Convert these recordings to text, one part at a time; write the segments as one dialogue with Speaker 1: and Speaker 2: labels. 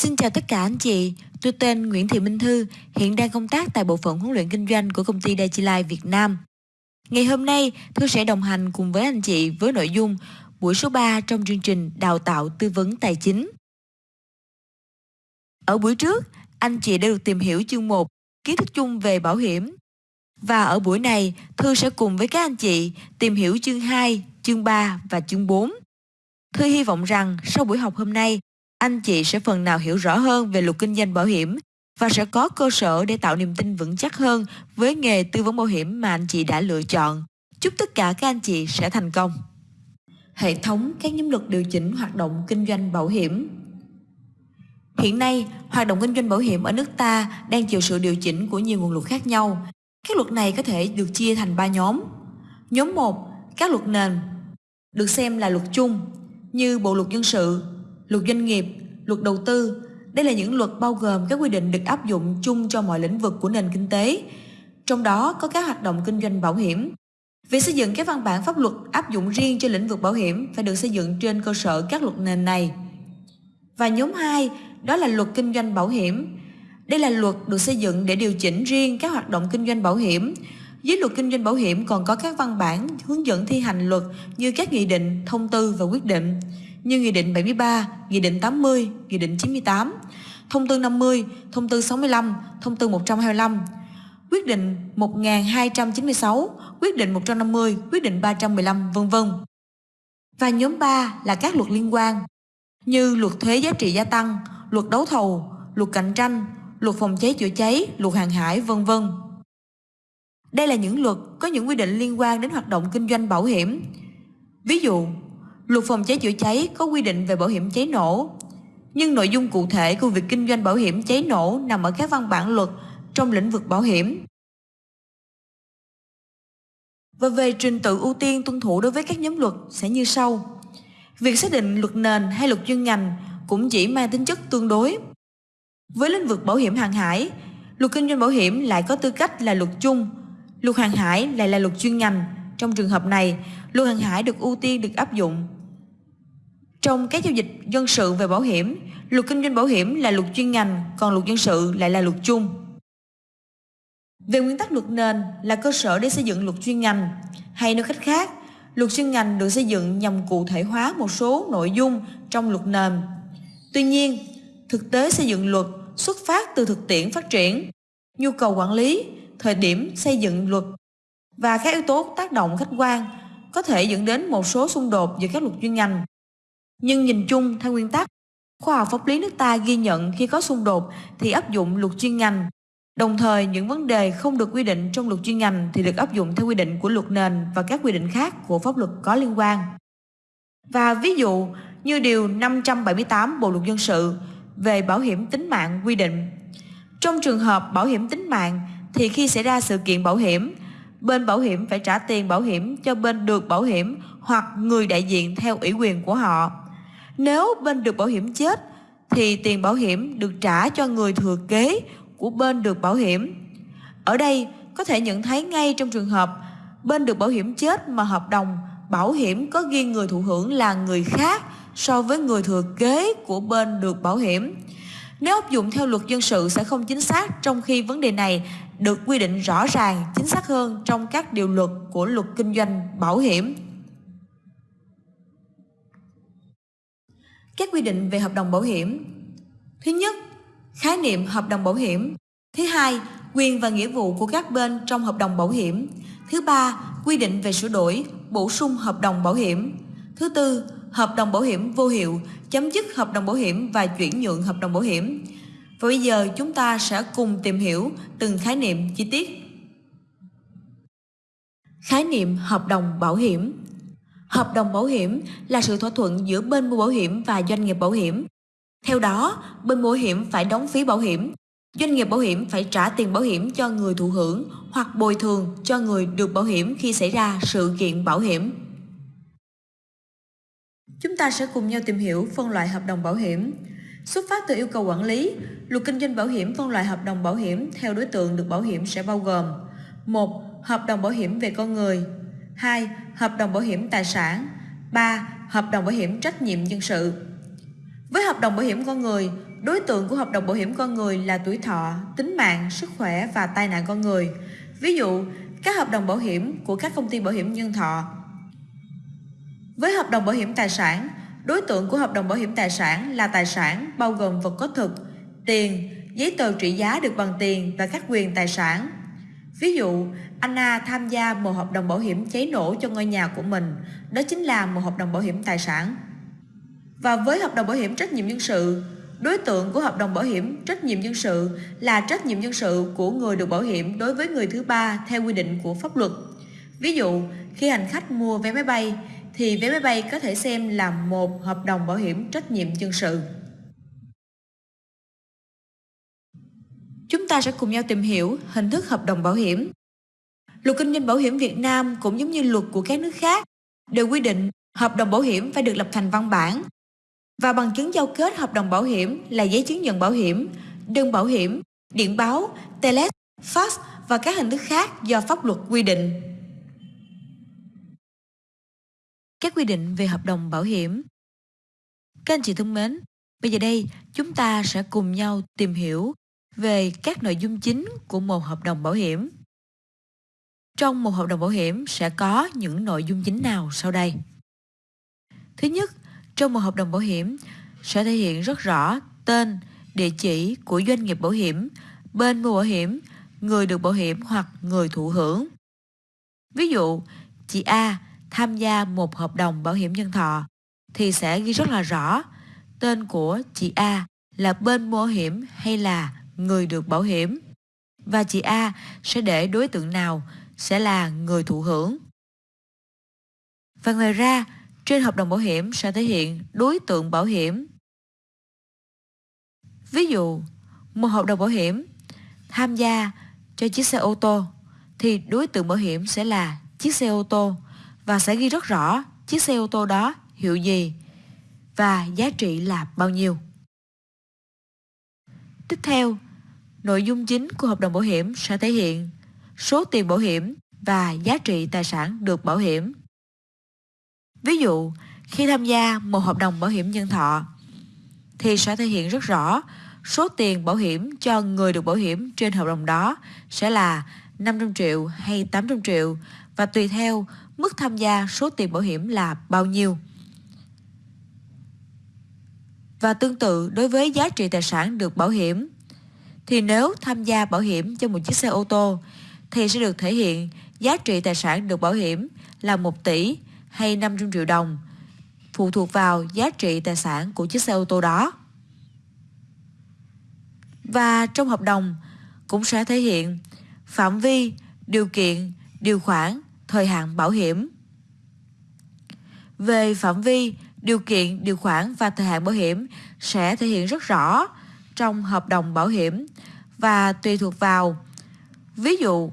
Speaker 1: Xin chào tất cả anh chị, tôi tên Nguyễn Thị Minh Thư, hiện đang công tác tại bộ phận huấn luyện kinh doanh của công ty Dachilai Việt Nam. Ngày hôm nay, Thư sẽ đồng hành cùng với anh chị với nội dung buổi số 3 trong chương trình Đào tạo tư vấn tài chính. Ở buổi trước, anh chị đã được tìm hiểu chương 1, kiến thức chung về bảo hiểm. Và ở buổi này, Thư sẽ cùng với các anh chị tìm hiểu chương 2, chương 3 và chương 4. Thư hy vọng rằng sau buổi học hôm nay, anh chị sẽ phần nào hiểu rõ hơn về luật kinh doanh bảo hiểm và sẽ có cơ sở để tạo niềm tin vững chắc hơn với nghề tư vấn bảo hiểm mà anh chị đã lựa chọn. Chúc tất cả các anh chị sẽ thành công. Hệ thống các nhóm luật điều chỉnh hoạt động kinh doanh bảo hiểm Hiện nay, hoạt động kinh doanh bảo hiểm ở nước ta đang chịu sự điều chỉnh của nhiều nguồn luật khác nhau. Các luật này có thể được chia thành 3 nhóm. Nhóm 1, các luật nền, được xem là luật chung như Bộ luật dân sự, luật doanh nghiệp, luật đầu tư. Đây là những luật bao gồm các quy định được áp dụng chung cho mọi lĩnh vực của nền kinh tế, trong đó có các hoạt động kinh doanh bảo hiểm. Việc xây dựng các văn bản pháp luật áp dụng riêng cho lĩnh vực bảo hiểm phải được xây dựng trên cơ sở các luật nền này. Và nhóm 2, đó là luật kinh doanh bảo hiểm. Đây là luật được xây dựng để điều chỉnh riêng các hoạt động kinh doanh bảo hiểm. Dưới luật kinh doanh bảo hiểm còn có các văn bản hướng dẫn thi hành luật như các nghị định, thông tư và quyết định như Nghị định 73, Nghị định 80, Nghị định 98, Thông tư 50, Thông tư 65, Thông tư 125, Quyết định 1296, Quyết định 150, Quyết định 315, vân vân. Và nhóm 3 là các luật liên quan như luật thuế giá trị gia tăng, luật đấu thầu, luật cạnh tranh, luật phòng cháy chữa cháy, luật hàng hải, vân vân. Đây là những luật có những quy định liên quan đến hoạt động kinh doanh bảo hiểm. Ví dụ, Luật phòng cháy chữa cháy có quy định về bảo hiểm cháy nổ, nhưng nội dung cụ thể của việc kinh doanh bảo hiểm cháy nổ nằm ở các văn bản luật trong lĩnh vực bảo hiểm. Và về trình tự ưu tiên tuân thủ đối với các nhóm luật sẽ như sau. Việc xác định luật nền hay luật chuyên ngành cũng chỉ mang tính chất tương đối. Với lĩnh vực bảo hiểm hàng hải, luật kinh doanh bảo hiểm lại có tư cách là luật chung, luật hàng hải lại là luật chuyên ngành. Trong trường hợp này, luật hàng hải được ưu tiên được áp dụng trong các giao dịch dân sự về bảo hiểm, luật kinh doanh bảo hiểm là luật chuyên ngành, còn luật dân sự lại là luật chung. Về nguyên tắc luật nền là cơ sở để xây dựng luật chuyên ngành, hay nói cách khác, luật chuyên ngành được xây dựng nhằm cụ thể hóa một số nội dung trong luật nền. Tuy nhiên, thực tế xây dựng luật xuất phát từ thực tiễn phát triển, nhu cầu quản lý, thời điểm xây dựng luật và các yếu tố tác động khách quan có thể dẫn đến một số xung đột giữa các luật chuyên ngành nhưng nhìn chung theo nguyên tắc, khoa học pháp lý nước ta ghi nhận khi có xung đột thì áp dụng luật chuyên ngành. Đồng thời những vấn đề không được quy định trong luật chuyên ngành thì được áp dụng theo quy định của luật nền và các quy định khác của pháp luật có liên quan. Và ví dụ như điều 578 Bộ luật dân sự về bảo hiểm tính mạng quy định. Trong trường hợp bảo hiểm tính mạng thì khi xảy ra sự kiện bảo hiểm, bên bảo hiểm phải trả tiền bảo hiểm cho bên được bảo hiểm hoặc người đại diện theo ủy quyền của họ. Nếu bên được bảo hiểm chết thì tiền bảo hiểm được trả cho người thừa kế của bên được bảo hiểm. Ở đây có thể nhận thấy ngay trong trường hợp bên được bảo hiểm chết mà hợp đồng bảo hiểm có ghi người thụ hưởng là người khác so với người thừa kế của bên được bảo hiểm. Nếu áp dụng theo luật dân sự sẽ không chính xác trong khi vấn đề này được quy định rõ ràng, chính xác hơn trong các điều luật của luật kinh doanh bảo hiểm. Các quy định về hợp đồng bảo hiểm. Thứ nhất, khái niệm hợp đồng bảo hiểm. Thứ hai, quyền và nghĩa vụ của các bên trong hợp đồng bảo hiểm. Thứ ba, quy định về sửa đổi, bổ sung hợp đồng bảo hiểm. Thứ tư, hợp đồng bảo hiểm vô hiệu, chấm dứt hợp đồng bảo hiểm và chuyển nhượng hợp đồng bảo hiểm. Và bây giờ chúng ta sẽ cùng tìm hiểu từng khái niệm chi tiết. Khái niệm hợp đồng bảo hiểm. Hợp đồng bảo hiểm là sự thỏa thuận giữa bên mua bảo hiểm và doanh nghiệp bảo hiểm. Theo đó, bên mua bảo hiểm phải đóng phí bảo hiểm, doanh nghiệp bảo hiểm phải trả tiền bảo hiểm cho người thụ hưởng hoặc bồi thường cho người được bảo hiểm khi xảy ra sự kiện bảo hiểm. Chúng ta sẽ cùng nhau tìm hiểu phân loại hợp đồng bảo hiểm. Xuất phát từ yêu cầu quản lý, luật kinh doanh bảo hiểm phân loại hợp đồng bảo hiểm theo đối tượng được bảo hiểm sẽ bao gồm một Hợp đồng bảo hiểm về con người 2. Hợp đồng bảo hiểm tài sản 3. Hợp đồng bảo hiểm trách nhiệm dân sự Với hợp đồng bảo hiểm con người, đối tượng của hợp đồng bảo hiểm con người là tuổi thọ, tính mạng, sức khỏe và tai nạn con người. Ví dụ, các hợp đồng bảo hiểm của các công ty bảo hiểm nhân thọ. Với hợp đồng bảo hiểm tài sản, đối tượng của hợp đồng bảo hiểm tài sản là tài sản bao gồm vật có thực, tiền, giấy tờ trị giá được bằng tiền và các quyền tài sản. Ví dụ, Anna tham gia một hợp đồng bảo hiểm cháy nổ cho ngôi nhà của mình, đó chính là một hợp đồng bảo hiểm tài sản. Và với hợp đồng bảo hiểm trách nhiệm dân sự, đối tượng của hợp đồng bảo hiểm trách nhiệm dân sự là trách nhiệm dân sự của người được bảo hiểm đối với người thứ ba theo quy định của pháp luật. Ví dụ, khi hành khách mua vé máy bay thì vé máy bay có thể xem là một hợp đồng bảo hiểm trách nhiệm dân sự. Chúng ta sẽ cùng nhau tìm hiểu hình thức hợp đồng bảo hiểm. Luật kinh doanh bảo hiểm Việt Nam cũng giống như luật của các nước khác, đều quy định hợp đồng bảo hiểm phải được lập thành văn bản và bằng chứng giao kết hợp đồng bảo hiểm là giấy chứng nhận bảo hiểm, đơn bảo hiểm, điện báo, telex, fax và các hình thức khác do pháp luật quy định. Các quy định về hợp đồng bảo hiểm Các anh chị thân mến, bây giờ đây chúng ta sẽ cùng nhau tìm hiểu về các nội dung chính của một hợp đồng bảo hiểm. Trong một hợp đồng bảo hiểm sẽ có những nội dung chính nào sau đây? Thứ nhất, trong một hợp đồng bảo hiểm sẽ thể hiện rất rõ tên, địa chỉ của doanh nghiệp bảo hiểm, bên mua bảo hiểm, người được bảo hiểm hoặc người thụ hưởng. Ví dụ, chị A tham gia một hợp đồng bảo hiểm nhân thọ thì sẽ ghi rất là rõ tên của chị A là bên mua bảo hiểm hay là người được bảo hiểm. Và chị A sẽ để đối tượng nào sẽ là người thụ hưởng. Và ngoài ra, trên hợp đồng bảo hiểm sẽ thể hiện đối tượng bảo hiểm. Ví dụ, một hợp đồng bảo hiểm tham gia cho chiếc xe ô tô thì đối tượng bảo hiểm sẽ là chiếc xe ô tô và sẽ ghi rất rõ chiếc xe ô tô đó hiệu gì và giá trị là bao nhiêu. Tiếp theo, nội dung chính của hợp đồng bảo hiểm sẽ thể hiện số tiền bảo hiểm và giá trị tài sản được bảo hiểm. Ví dụ, khi tham gia một hợp đồng bảo hiểm nhân thọ thì sẽ thể hiện rất rõ số tiền bảo hiểm cho người được bảo hiểm trên hợp đồng đó sẽ là 500 triệu hay 800 triệu và tùy theo mức tham gia số tiền bảo hiểm là bao nhiêu. Và tương tự đối với giá trị tài sản được bảo hiểm thì nếu tham gia bảo hiểm cho một chiếc xe ô tô thì sẽ được thể hiện giá trị tài sản được bảo hiểm là 1 tỷ hay 500 triệu đồng, phụ thuộc vào giá trị tài sản của chiếc xe ô tô đó. Và trong hợp đồng cũng sẽ thể hiện phạm vi, điều kiện, điều khoản, thời hạn bảo hiểm. Về phạm vi, điều kiện, điều khoản và thời hạn bảo hiểm sẽ thể hiện rất rõ trong hợp đồng bảo hiểm và tùy thuộc vào ví dụ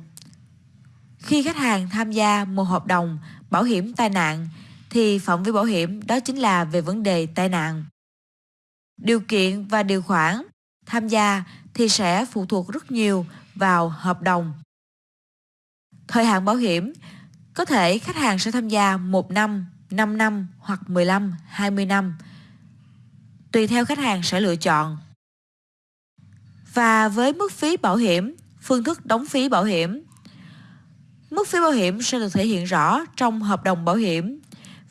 Speaker 1: khi khách hàng tham gia một hợp đồng bảo hiểm tai nạn thì phạm vi bảo hiểm đó chính là về vấn đề tai nạn. Điều kiện và điều khoản tham gia thì sẽ phụ thuộc rất nhiều vào hợp đồng. Thời hạn bảo hiểm có thể khách hàng sẽ tham gia 1 năm, 5 năm hoặc 15, 20 năm. Tùy theo khách hàng sẽ lựa chọn. Và với mức phí bảo hiểm, phương thức đóng phí bảo hiểm Mức phí bảo hiểm sẽ được thể hiện rõ trong hợp đồng bảo hiểm.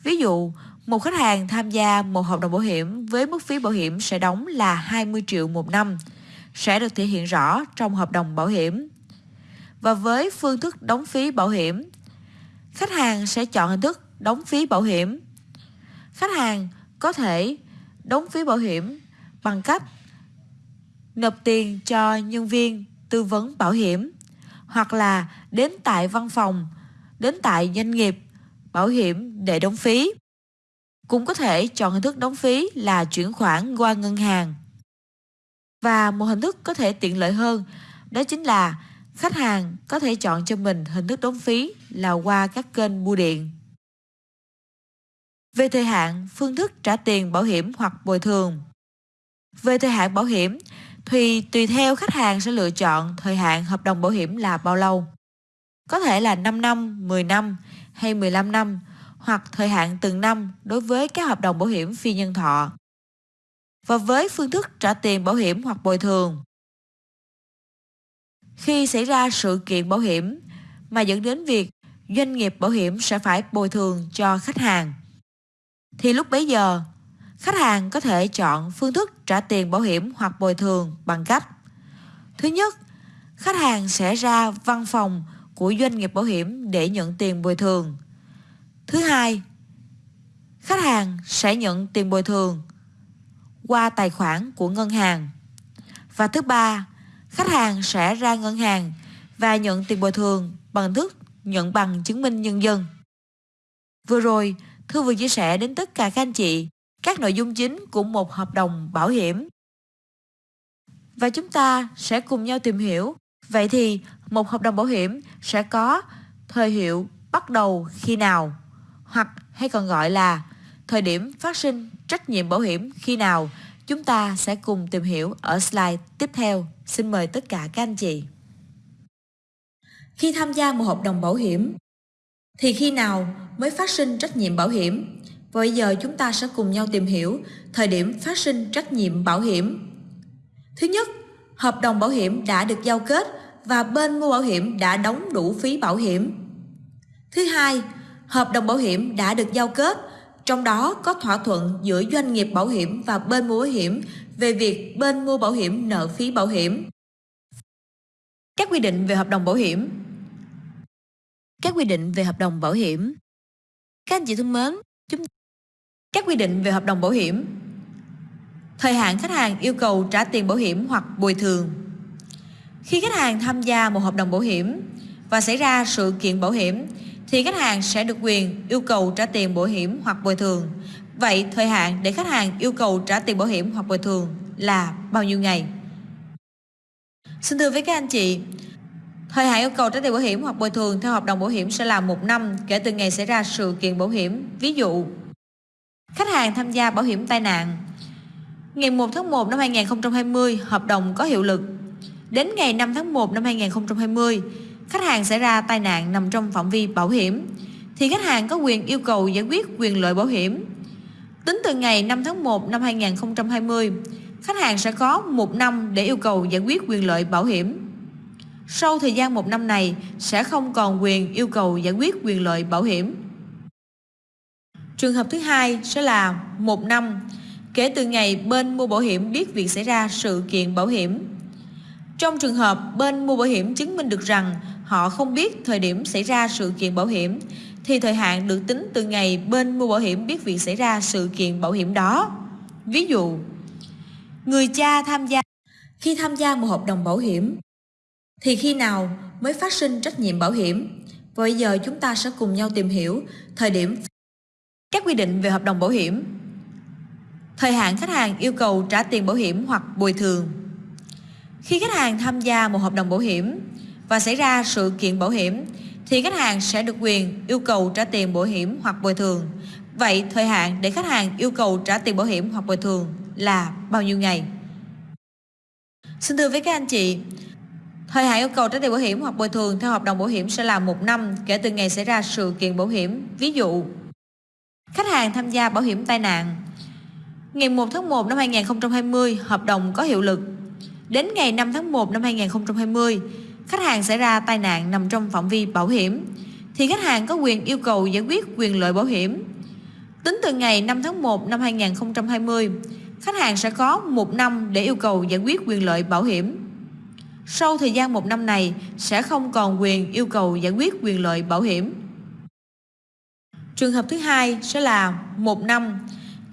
Speaker 1: Ví dụ, một khách hàng tham gia một hợp đồng bảo hiểm với mức phí bảo hiểm sẽ đóng là 20 triệu một năm, sẽ được thể hiện rõ trong hợp đồng bảo hiểm. Và với phương thức đóng phí bảo hiểm, khách hàng sẽ chọn hình thức đóng phí bảo hiểm. Khách hàng có thể đóng phí bảo hiểm bằng cách nộp tiền cho nhân viên tư vấn bảo hiểm hoặc là đến tại văn phòng, đến tại doanh nghiệp, bảo hiểm để đóng phí. Cũng có thể chọn hình thức đóng phí là chuyển khoản qua ngân hàng. Và một hình thức có thể tiện lợi hơn đó chính là khách hàng có thể chọn cho mình hình thức đóng phí là qua các kênh bưu điện. Về thời hạn, phương thức trả tiền bảo hiểm hoặc bồi thường. Về thời hạn bảo hiểm thì tùy theo khách hàng sẽ lựa chọn thời hạn hợp đồng bảo hiểm là bao lâu. Có thể là 5 năm, 10 năm hay 15 năm hoặc thời hạn từng năm đối với các hợp đồng bảo hiểm phi nhân thọ. và với phương thức trả tiền bảo hiểm hoặc bồi thường. Khi xảy ra sự kiện bảo hiểm mà dẫn đến việc doanh nghiệp bảo hiểm sẽ phải bồi thường cho khách hàng, thì lúc bấy giờ, khách hàng có thể chọn phương thức trả tiền bảo hiểm hoặc bồi thường bằng cách Thứ nhất, khách hàng sẽ ra văn phòng của doanh nghiệp bảo hiểm để nhận tiền bồi thường. Thứ hai, khách hàng sẽ nhận tiền bồi thường qua tài khoản của ngân hàng. Và thứ ba, khách hàng sẽ ra ngân hàng và nhận tiền bồi thường bằng thức nhận bằng chứng minh nhân dân. Vừa rồi, Thư vừa chia sẻ đến tất cả các anh chị các nội dung chính của một hợp đồng bảo hiểm. Và chúng ta sẽ cùng nhau tìm hiểu. Vậy thì, một hợp đồng bảo hiểm sẽ có thời hiệu bắt đầu khi nào hoặc hay còn gọi là thời điểm phát sinh trách nhiệm bảo hiểm khi nào chúng ta sẽ cùng tìm hiểu ở slide tiếp theo. Xin mời tất cả các anh chị. Khi tham gia một hợp đồng bảo hiểm, thì khi nào mới phát sinh trách nhiệm bảo hiểm? Và bây giờ chúng ta sẽ cùng nhau tìm hiểu thời điểm phát sinh trách nhiệm bảo hiểm. Thứ nhất, hợp đồng bảo hiểm đã được giao kết và bên mua bảo hiểm đã đóng đủ phí bảo hiểm. Thứ hai, hợp đồng bảo hiểm đã được giao kết, trong đó có thỏa thuận giữa doanh nghiệp bảo hiểm và bên mua bảo hiểm về việc bên mua bảo hiểm nợ phí bảo hiểm. Các quy định về hợp đồng bảo hiểm Các quy định về hợp đồng bảo hiểm Các anh chị thân mến, chúng các quy định về hợp đồng bảo hiểm Thời hạn khách hàng yêu cầu trả tiền bảo hiểm hoặc bồi thường Khi khách hàng tham gia một hợp đồng bảo hiểm và xảy ra sự kiện bảo hiểm thì khách hàng sẽ được quyền yêu cầu trả tiền bảo hiểm hoặc bồi thường. Vậy thời hạn để khách hàng yêu cầu trả tiền bảo hiểm hoặc bồi thường là bao nhiêu ngày? Xin thưa với các anh chị, thời hạn yêu cầu trả tiền bảo hiểm hoặc bồi thường theo hợp đồng bảo hiểm sẽ là một năm kể từ ngày xảy ra sự kiện bảo hiểm. Ví dụ, khách hàng tham gia bảo hiểm tai nạn. Ngày 1 tháng 1 năm 2020, hợp đồng có hiệu lực. Đến ngày 5 tháng 1 năm 2020, khách hàng xảy ra tai nạn nằm trong phạm vi bảo hiểm thì khách hàng có quyền yêu cầu giải quyết quyền lợi bảo hiểm. Tính từ ngày 5 tháng 1 năm 2020, khách hàng sẽ có một năm để yêu cầu giải quyết quyền lợi bảo hiểm. Sau thời gian một năm này sẽ không còn quyền yêu cầu giải quyết quyền lợi bảo hiểm. Trường hợp thứ hai sẽ là một năm kể từ ngày bên mua bảo hiểm biết việc xảy ra sự kiện bảo hiểm. Trong trường hợp bên mua bảo hiểm chứng minh được rằng họ không biết thời điểm xảy ra sự kiện bảo hiểm thì thời hạn được tính từ ngày bên mua bảo hiểm biết việc xảy ra sự kiện bảo hiểm đó. Ví dụ, người cha tham gia khi tham gia một hợp đồng bảo hiểm thì khi nào mới phát sinh trách nhiệm bảo hiểm? Và bây giờ chúng ta sẽ cùng nhau tìm hiểu thời điểm các quy định về hợp đồng bảo hiểm. Thời hạn khách hàng yêu cầu trả tiền bảo hiểm hoặc bồi thường. Khi khách hàng tham gia một hợp đồng bảo hiểm và xảy ra sự kiện bảo hiểm thì khách hàng sẽ được quyền yêu cầu trả tiền bảo hiểm hoặc bồi thường. Vậy thời hạn để khách hàng yêu cầu trả tiền bảo hiểm hoặc bồi thường là bao nhiêu ngày? Xin thưa với các anh chị, thời hạn yêu cầu trả tiền bảo hiểm hoặc bồi thường theo hợp đồng bảo hiểm sẽ là một năm kể từ ngày xảy ra sự kiện bảo hiểm. Ví dụ, khách hàng tham gia bảo hiểm tai nạn. Ngày 1 tháng 1 năm 2020, hợp đồng có hiệu lực. Đến ngày 5 tháng 1 năm 2020, khách hàng xảy ra tai nạn nằm trong phạm vi bảo hiểm thì khách hàng có quyền yêu cầu giải quyết quyền lợi bảo hiểm. Tính từ ngày 5 tháng 1 năm 2020, khách hàng sẽ có 1 năm để yêu cầu giải quyết quyền lợi bảo hiểm. Sau thời gian 1 năm này sẽ không còn quyền yêu cầu giải quyết quyền lợi bảo hiểm. Trường hợp thứ hai sẽ là một năm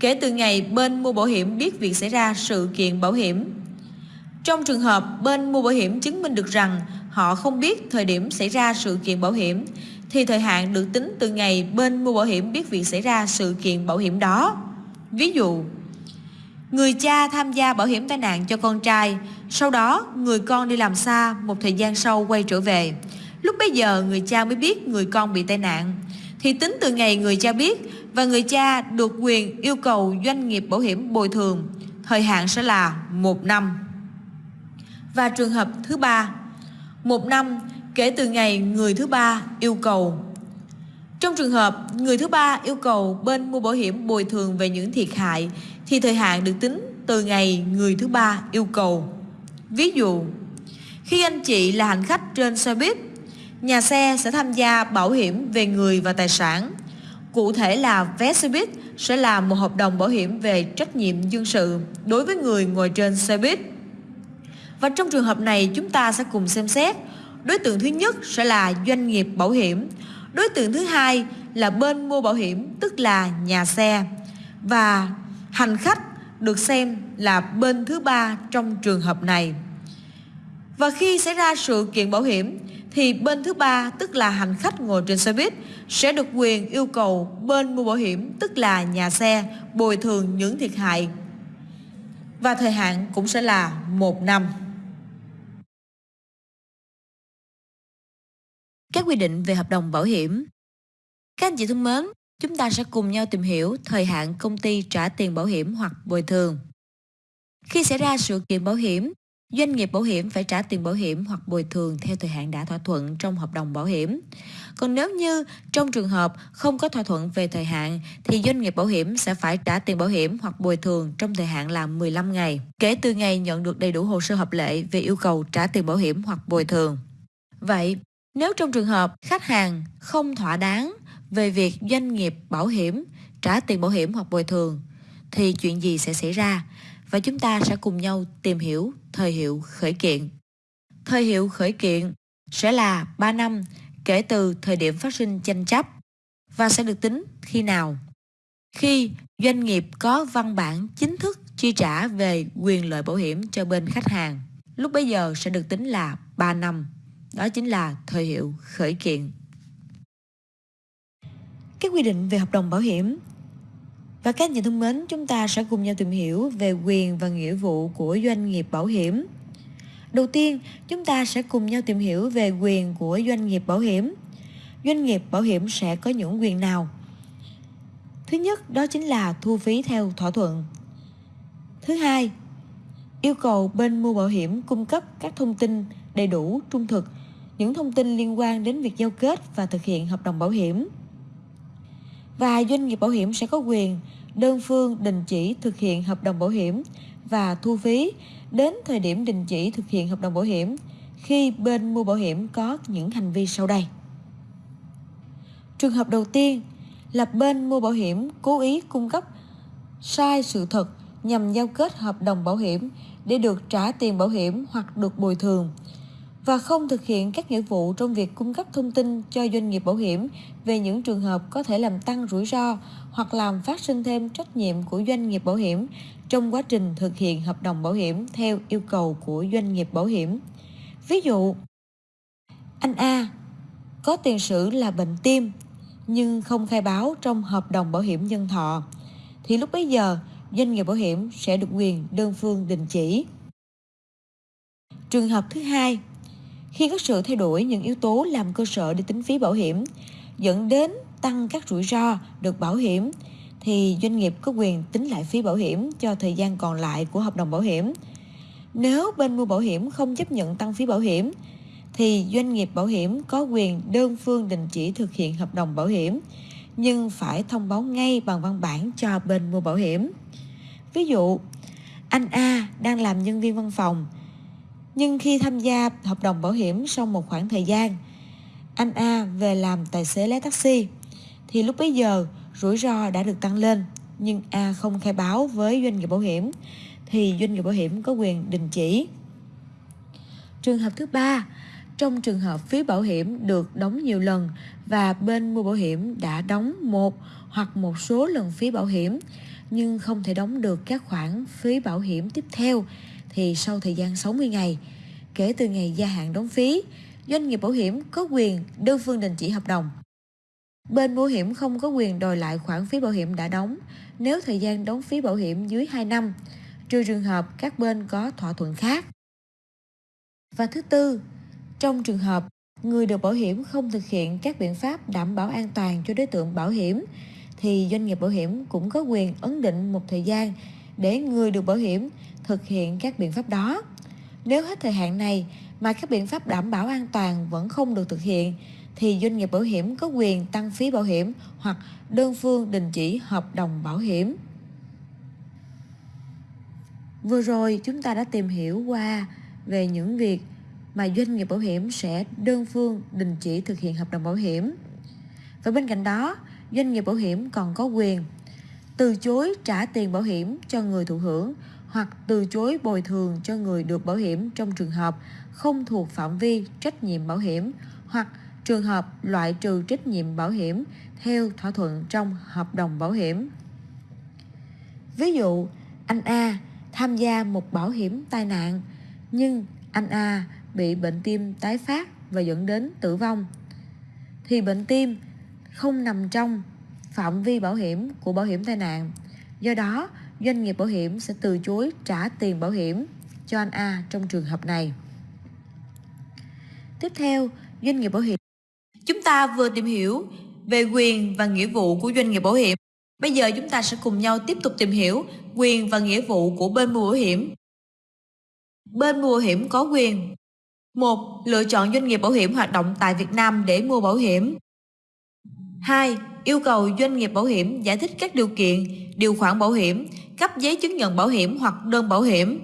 Speaker 1: kể từ ngày bên mua bảo hiểm biết việc xảy ra sự kiện bảo hiểm. Trong trường hợp bên mua bảo hiểm chứng minh được rằng họ không biết thời điểm xảy ra sự kiện bảo hiểm thì thời hạn được tính từ ngày bên mua bảo hiểm biết việc xảy ra sự kiện bảo hiểm đó. Ví dụ, người cha tham gia bảo hiểm tai nạn cho con trai, sau đó người con đi làm xa, một thời gian sau quay trở về. Lúc bấy giờ người cha mới biết người con bị tai nạn. Thì tính từ ngày người cha biết và người cha được quyền yêu cầu doanh nghiệp bảo hiểm bồi thường, thời hạn sẽ là một năm. Và trường hợp thứ ba một năm kể từ ngày người thứ ba yêu cầu. Trong trường hợp người thứ ba yêu cầu bên mua bảo hiểm bồi thường về những thiệt hại thì thời hạn được tính từ ngày người thứ ba yêu cầu. Ví dụ, khi anh chị là hành khách trên xe buýt, nhà xe sẽ tham gia bảo hiểm về người và tài sản. Cụ thể là vé xe buýt sẽ là một hợp đồng bảo hiểm về trách nhiệm dân sự đối với người ngồi trên xe buýt. Và trong trường hợp này, chúng ta sẽ cùng xem xét, Đối tượng thứ nhất sẽ là doanh nghiệp bảo hiểm, Đối tượng thứ hai là bên mua bảo hiểm, tức là nhà xe Và hành khách được xem là bên thứ ba trong trường hợp này Và khi xảy ra sự kiện bảo hiểm thì bên thứ ba tức là hành khách ngồi trên xe buýt sẽ được quyền yêu cầu bên mua bảo hiểm tức là nhà xe bồi thường những thiệt hại và thời hạn cũng sẽ là một năm. Các quy định về hợp đồng bảo hiểm Các anh chị thân mến, chúng ta sẽ cùng nhau tìm hiểu thời hạn công ty trả tiền bảo hiểm hoặc bồi thường. Khi xảy ra sự kiện bảo hiểm, Doanh nghiệp bảo hiểm phải trả tiền bảo hiểm hoặc bồi thường theo thời hạn đã thỏa thuận trong hợp đồng bảo hiểm. Còn nếu như trong trường hợp không có thỏa thuận về thời hạn thì doanh nghiệp bảo hiểm sẽ phải trả tiền bảo hiểm hoặc bồi thường trong thời hạn là 15 ngày kể từ ngày nhận được đầy đủ hồ sơ hợp lệ về yêu cầu trả tiền bảo hiểm hoặc bồi thường. Vậy, nếu trong trường hợp khách hàng không thỏa đáng về việc doanh nghiệp bảo hiểm trả tiền bảo hiểm hoặc bồi thường thì chuyện gì sẽ xảy ra? Và chúng ta sẽ cùng nhau tìm hiểu thời hiệu khởi kiện. Thời hiệu khởi kiện sẽ là 3 năm kể từ thời điểm phát sinh tranh chấp và sẽ được tính khi nào? Khi doanh nghiệp có văn bản chính thức chi trả về quyền lợi bảo hiểm cho bên khách hàng, lúc bấy giờ sẽ được tính là 3 năm. Đó chính là thời hiệu khởi kiện. Các quy định về hợp đồng bảo hiểm và các nhà thân mến, chúng ta sẽ cùng nhau tìm hiểu về quyền và nghĩa vụ của doanh nghiệp bảo hiểm. Đầu tiên, chúng ta sẽ cùng nhau tìm hiểu về quyền của doanh nghiệp bảo hiểm. Doanh nghiệp bảo hiểm sẽ có những quyền nào? Thứ nhất, đó chính là thu phí theo thỏa thuận. Thứ hai, yêu cầu bên mua bảo hiểm cung cấp các thông tin đầy đủ, trung thực, những thông tin liên quan đến việc giao kết và thực hiện hợp đồng bảo hiểm. Và doanh nghiệp bảo hiểm sẽ có quyền đơn phương đình chỉ thực hiện hợp đồng bảo hiểm và thu phí đến thời điểm đình chỉ thực hiện hợp đồng bảo hiểm khi bên mua bảo hiểm có những hành vi sau đây. Trường hợp đầu tiên là bên mua bảo hiểm cố ý cung cấp sai sự thật nhằm giao kết hợp đồng bảo hiểm để được trả tiền bảo hiểm hoặc được bồi thường và không thực hiện các nghĩa vụ trong việc cung cấp thông tin cho doanh nghiệp bảo hiểm về những trường hợp có thể làm tăng rủi ro hoặc làm phát sinh thêm trách nhiệm của doanh nghiệp bảo hiểm trong quá trình thực hiện hợp đồng bảo hiểm theo yêu cầu của doanh nghiệp bảo hiểm. Ví dụ, anh A có tiền sử là bệnh tim nhưng không khai báo trong hợp đồng bảo hiểm nhân thọ thì lúc bấy giờ doanh nghiệp bảo hiểm sẽ được quyền đơn phương đình chỉ. Trường hợp thứ hai, khi có sự thay đổi những yếu tố làm cơ sở để tính phí bảo hiểm dẫn đến tăng các rủi ro được bảo hiểm thì doanh nghiệp có quyền tính lại phí bảo hiểm cho thời gian còn lại của hợp đồng bảo hiểm. Nếu bên mua bảo hiểm không chấp nhận tăng phí bảo hiểm thì doanh nghiệp bảo hiểm có quyền đơn phương đình chỉ thực hiện hợp đồng bảo hiểm nhưng phải thông báo ngay bằng văn bản cho bên mua bảo hiểm. Ví dụ, anh A đang làm nhân viên văn phòng nhưng khi tham gia hợp đồng bảo hiểm sau một khoảng thời gian, anh A về làm tài xế lái taxi, thì lúc bấy giờ rủi ro đã được tăng lên, nhưng A không khai báo với doanh nghiệp bảo hiểm, thì doanh nghiệp bảo hiểm có quyền đình chỉ. Trường hợp thứ ba, trong trường hợp phí bảo hiểm được đóng nhiều lần và bên mua bảo hiểm đã đóng một hoặc một số lần phí bảo hiểm nhưng không thể đóng được các khoản phí bảo hiểm tiếp theo thì sau thời gian 60 ngày kể từ ngày gia hạn đóng phí, doanh nghiệp bảo hiểm có quyền đơn phương đình chỉ hợp đồng. Bên bảo hiểm không có quyền đòi lại khoản phí bảo hiểm đã đóng nếu thời gian đóng phí bảo hiểm dưới 2 năm, trừ trường hợp các bên có thỏa thuận khác. Và thứ tư, trong trường hợp người được bảo hiểm không thực hiện các biện pháp đảm bảo an toàn cho đối tượng bảo hiểm thì doanh nghiệp bảo hiểm cũng có quyền ấn định một thời gian để người được bảo hiểm thực hiện các biện pháp đó. Nếu hết thời hạn này mà các biện pháp đảm bảo an toàn vẫn không được thực hiện thì doanh nghiệp bảo hiểm có quyền tăng phí bảo hiểm hoặc đơn phương đình chỉ hợp đồng bảo hiểm. Vừa rồi chúng ta đã tìm hiểu qua về những việc mà doanh nghiệp bảo hiểm sẽ đơn phương đình chỉ thực hiện hợp đồng bảo hiểm. Và bên cạnh đó, doanh nghiệp bảo hiểm còn có quyền từ chối trả tiền bảo hiểm cho người thụ hưởng hoặc từ chối bồi thường cho người được bảo hiểm trong trường hợp không thuộc phạm vi trách nhiệm bảo hiểm hoặc trường hợp loại trừ trách nhiệm bảo hiểm theo thỏa thuận trong hợp đồng bảo hiểm. Ví dụ, anh A tham gia một bảo hiểm tai nạn nhưng anh A bị bệnh tim tái phát và dẫn đến tử vong thì bệnh tim không nằm trong phạm vi bảo hiểm của bảo hiểm tai nạn. Do đó, doanh nghiệp bảo hiểm sẽ từ chối trả tiền bảo hiểm cho anh A trong trường hợp này. Tiếp theo, doanh nghiệp bảo hiểm. Chúng ta vừa tìm hiểu về quyền và nghĩa vụ của doanh nghiệp bảo hiểm. Bây giờ chúng ta sẽ cùng nhau tiếp tục tìm hiểu quyền và nghĩa vụ của bên mua bảo hiểm. Bên mua bảo hiểm có quyền một Lựa chọn doanh nghiệp bảo hiểm hoạt động tại Việt Nam để mua bảo hiểm 2. Yêu cầu doanh nghiệp bảo hiểm giải thích các điều kiện, điều khoản bảo hiểm, cấp giấy chứng nhận bảo hiểm hoặc đơn bảo hiểm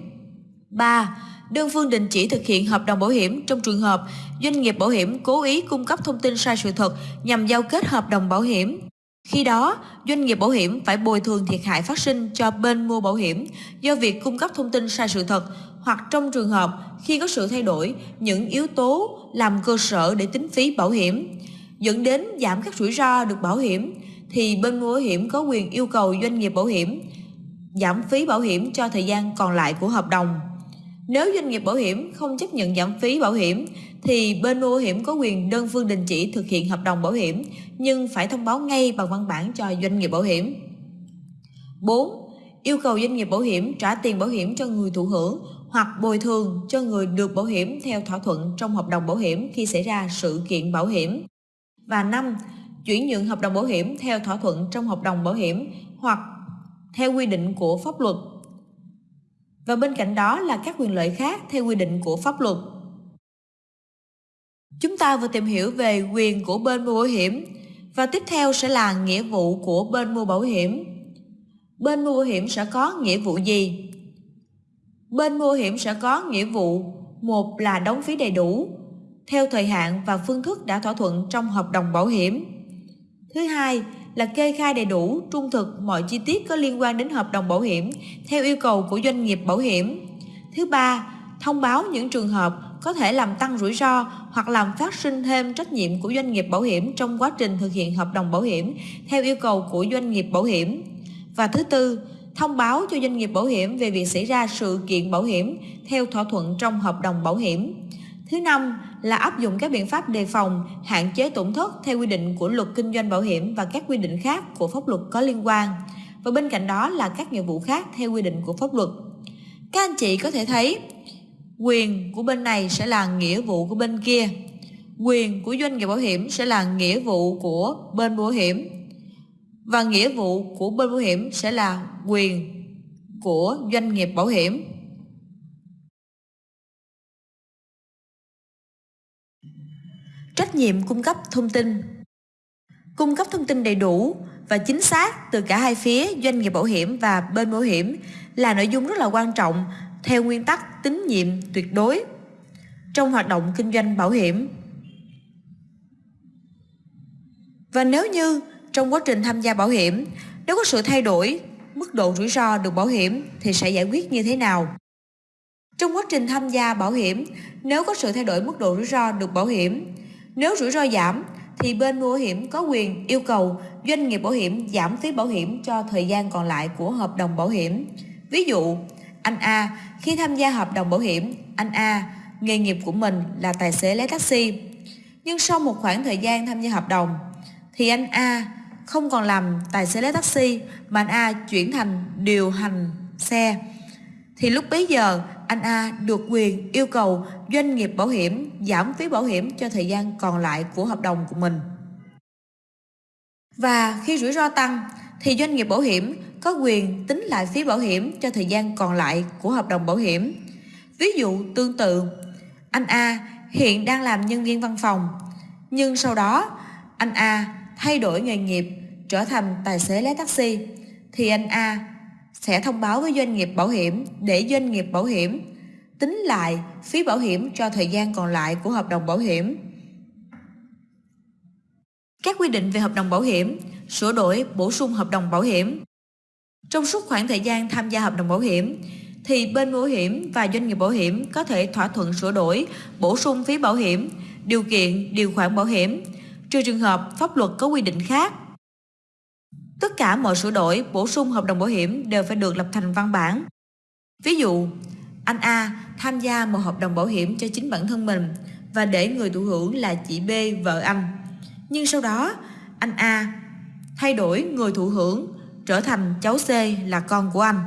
Speaker 1: 3. Đơn phương đình chỉ thực hiện hợp đồng bảo hiểm trong trường hợp doanh nghiệp bảo hiểm cố ý cung cấp thông tin sai sự thật nhằm giao kết hợp đồng bảo hiểm. Khi đó, doanh nghiệp bảo hiểm phải bồi thường thiệt hại phát sinh cho bên mua bảo hiểm do việc cung cấp thông tin sai sự thật hoặc trong trường hợp khi có sự thay đổi những yếu tố làm cơ sở để tính phí bảo hiểm dẫn đến giảm các rủi ro được bảo hiểm thì bên mua bảo hiểm có quyền yêu cầu doanh nghiệp bảo hiểm giảm phí bảo hiểm cho thời gian còn lại của hợp đồng. Nếu doanh nghiệp bảo hiểm không chấp nhận giảm phí bảo hiểm, thì bên mua bảo hiểm có quyền đơn phương đình chỉ thực hiện hợp đồng bảo hiểm, nhưng phải thông báo ngay bằng văn bản cho doanh nghiệp bảo hiểm. 4. Yêu cầu doanh nghiệp bảo hiểm trả tiền bảo hiểm cho người thụ hưởng hoặc bồi thường cho người được bảo hiểm theo thỏa thuận trong hợp đồng bảo hiểm khi xảy ra sự kiện bảo hiểm. Và 5. Chuyển nhượng hợp đồng bảo hiểm theo thỏa thuận trong hợp đồng bảo hiểm hoặc theo quy định của pháp luật. Và bên cạnh đó là các quyền lợi khác theo quy định của pháp luật. Chúng ta vừa tìm hiểu về quyền của bên mua bảo hiểm, và tiếp theo sẽ là nghĩa vụ của bên mua bảo hiểm. Bên mua bảo hiểm sẽ có nghĩa vụ gì? Bên mua bảo hiểm sẽ có nghĩa vụ, một là đóng phí đầy đủ, theo thời hạn và phương thức đã thỏa thuận trong hợp đồng bảo hiểm. Thứ hai là kê khai đầy đủ, trung thực mọi chi tiết có liên quan đến hợp đồng bảo hiểm theo yêu cầu của doanh nghiệp bảo hiểm. Thứ ba, thông báo những trường hợp có thể làm tăng rủi ro hoặc làm phát sinh thêm trách nhiệm của doanh nghiệp bảo hiểm trong quá trình thực hiện hợp đồng bảo hiểm theo yêu cầu của doanh nghiệp bảo hiểm. Và thứ tư, thông báo cho doanh nghiệp bảo hiểm về việc xảy ra sự kiện bảo hiểm theo thỏa thuận trong hợp đồng bảo hiểm. Thứ năm là áp dụng các biện pháp đề phòng, hạn chế tổn thất theo quy định của luật kinh doanh bảo hiểm và các quy định khác của pháp luật có liên quan. Và bên cạnh đó là các nghĩa vụ khác theo quy định của pháp luật. Các anh chị có thể thấy quyền của bên này sẽ là nghĩa vụ của bên kia. Quyền của doanh nghiệp bảo hiểm sẽ là nghĩa vụ của bên bảo hiểm. Và nghĩa vụ của bên bảo hiểm sẽ là quyền của doanh nghiệp bảo hiểm. Trách nhiệm cung cấp thông tin Cung cấp thông tin đầy đủ và chính xác từ cả hai phía doanh nghiệp bảo hiểm và bên bảo hiểm là nội dung rất là quan trọng theo nguyên tắc tín nhiệm tuyệt đối trong hoạt động kinh doanh bảo hiểm. Và nếu như trong quá trình tham gia bảo hiểm, nếu có sự thay đổi mức độ rủi ro được bảo hiểm thì sẽ giải quyết như thế nào? Trong quá trình tham gia bảo hiểm, nếu có sự thay đổi mức độ rủi ro được bảo hiểm nếu rủi ro giảm thì bên mua bảo hiểm có quyền yêu cầu doanh nghiệp bảo hiểm giảm phí bảo hiểm cho thời gian còn lại của hợp đồng bảo hiểm. Ví dụ, anh A khi tham gia hợp đồng bảo hiểm, anh A nghề nghiệp của mình là tài xế lái taxi. Nhưng sau một khoảng thời gian tham gia hợp đồng thì anh A không còn làm tài xế lái taxi mà anh A chuyển thành điều hành xe. Thì lúc bấy giờ anh A được quyền yêu cầu doanh nghiệp bảo hiểm giảm phí bảo hiểm cho thời gian còn lại của hợp đồng của mình. Và khi rủi ro tăng thì doanh nghiệp bảo hiểm có quyền tính lại phí bảo hiểm cho thời gian còn lại của hợp đồng bảo hiểm. Ví dụ tương tự, anh A hiện đang làm nhân viên văn phòng, nhưng sau đó anh A thay đổi nghề nghiệp trở thành tài xế lái taxi thì anh A sẽ thông báo với doanh nghiệp bảo hiểm để doanh nghiệp bảo hiểm tính lại phí bảo hiểm cho thời gian còn lại của hợp đồng bảo hiểm. Các quy định về hợp đồng bảo hiểm, sửa đổi, bổ sung hợp đồng bảo hiểm. Trong suốt khoảng thời gian tham gia hợp đồng bảo hiểm, thì bên bảo hiểm và doanh nghiệp bảo hiểm có thể thỏa thuận sửa đổi, bổ sung phí bảo hiểm, điều kiện, điều khoản bảo hiểm, trừ trường hợp pháp luật có quy định khác. Tất cả mọi sửa đổi, bổ sung hợp đồng bảo hiểm đều phải được lập thành văn bản. Ví dụ, anh A tham gia một hợp đồng bảo hiểm cho chính bản thân mình và để người thụ hưởng là chị B vợ anh. Nhưng sau đó, anh A thay đổi người thụ hưởng trở thành cháu C là con của anh.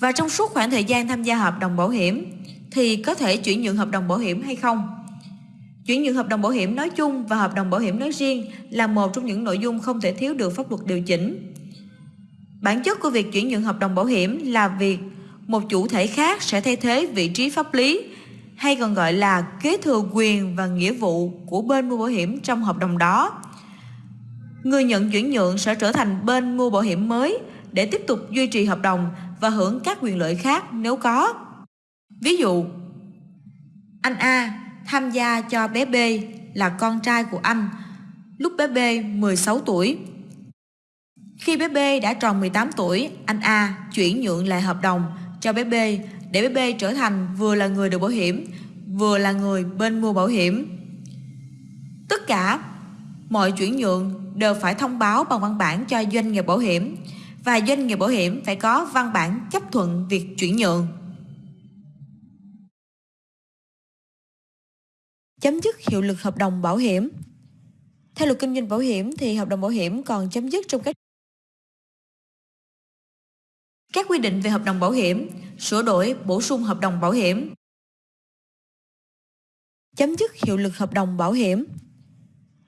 Speaker 1: Và trong suốt khoảng thời gian tham gia hợp đồng bảo hiểm thì có thể chuyển nhượng hợp đồng bảo hiểm hay không? Chuyển nhượng hợp đồng bảo hiểm nói chung và hợp đồng bảo hiểm nói riêng là một trong những nội dung không thể thiếu được pháp luật điều chỉnh. Bản chất của việc chuyển nhượng hợp đồng bảo hiểm là việc một chủ thể khác sẽ thay thế vị trí pháp lý hay còn gọi là kế thừa quyền và nghĩa vụ của bên mua bảo hiểm trong hợp đồng đó. Người nhận chuyển nhượng sẽ trở thành bên mua bảo hiểm mới để tiếp tục duy trì hợp đồng và hưởng các quyền lợi khác nếu có. Ví dụ, anh A tham gia cho bé B là con trai của anh lúc bé B 16 tuổi. Khi bé B đã tròn 18 tuổi, anh A chuyển nhượng lại hợp đồng cho bé B để bé B trở thành vừa là người được bảo hiểm, vừa là người bên mua bảo hiểm. Tất cả mọi chuyển nhượng đều phải thông báo bằng văn bản cho doanh nghiệp bảo hiểm và doanh nghiệp bảo hiểm phải có văn bản chấp thuận việc chuyển nhượng. Chấm dứt hiệu lực hợp đồng bảo hiểm Theo luật kinh doanh bảo hiểm thì hợp đồng bảo hiểm còn chấm dứt trong các các quy định về hợp đồng bảo hiểm, sửa đổi, bổ sung hợp đồng bảo hiểm. Chấm dứt hiệu lực hợp đồng bảo hiểm.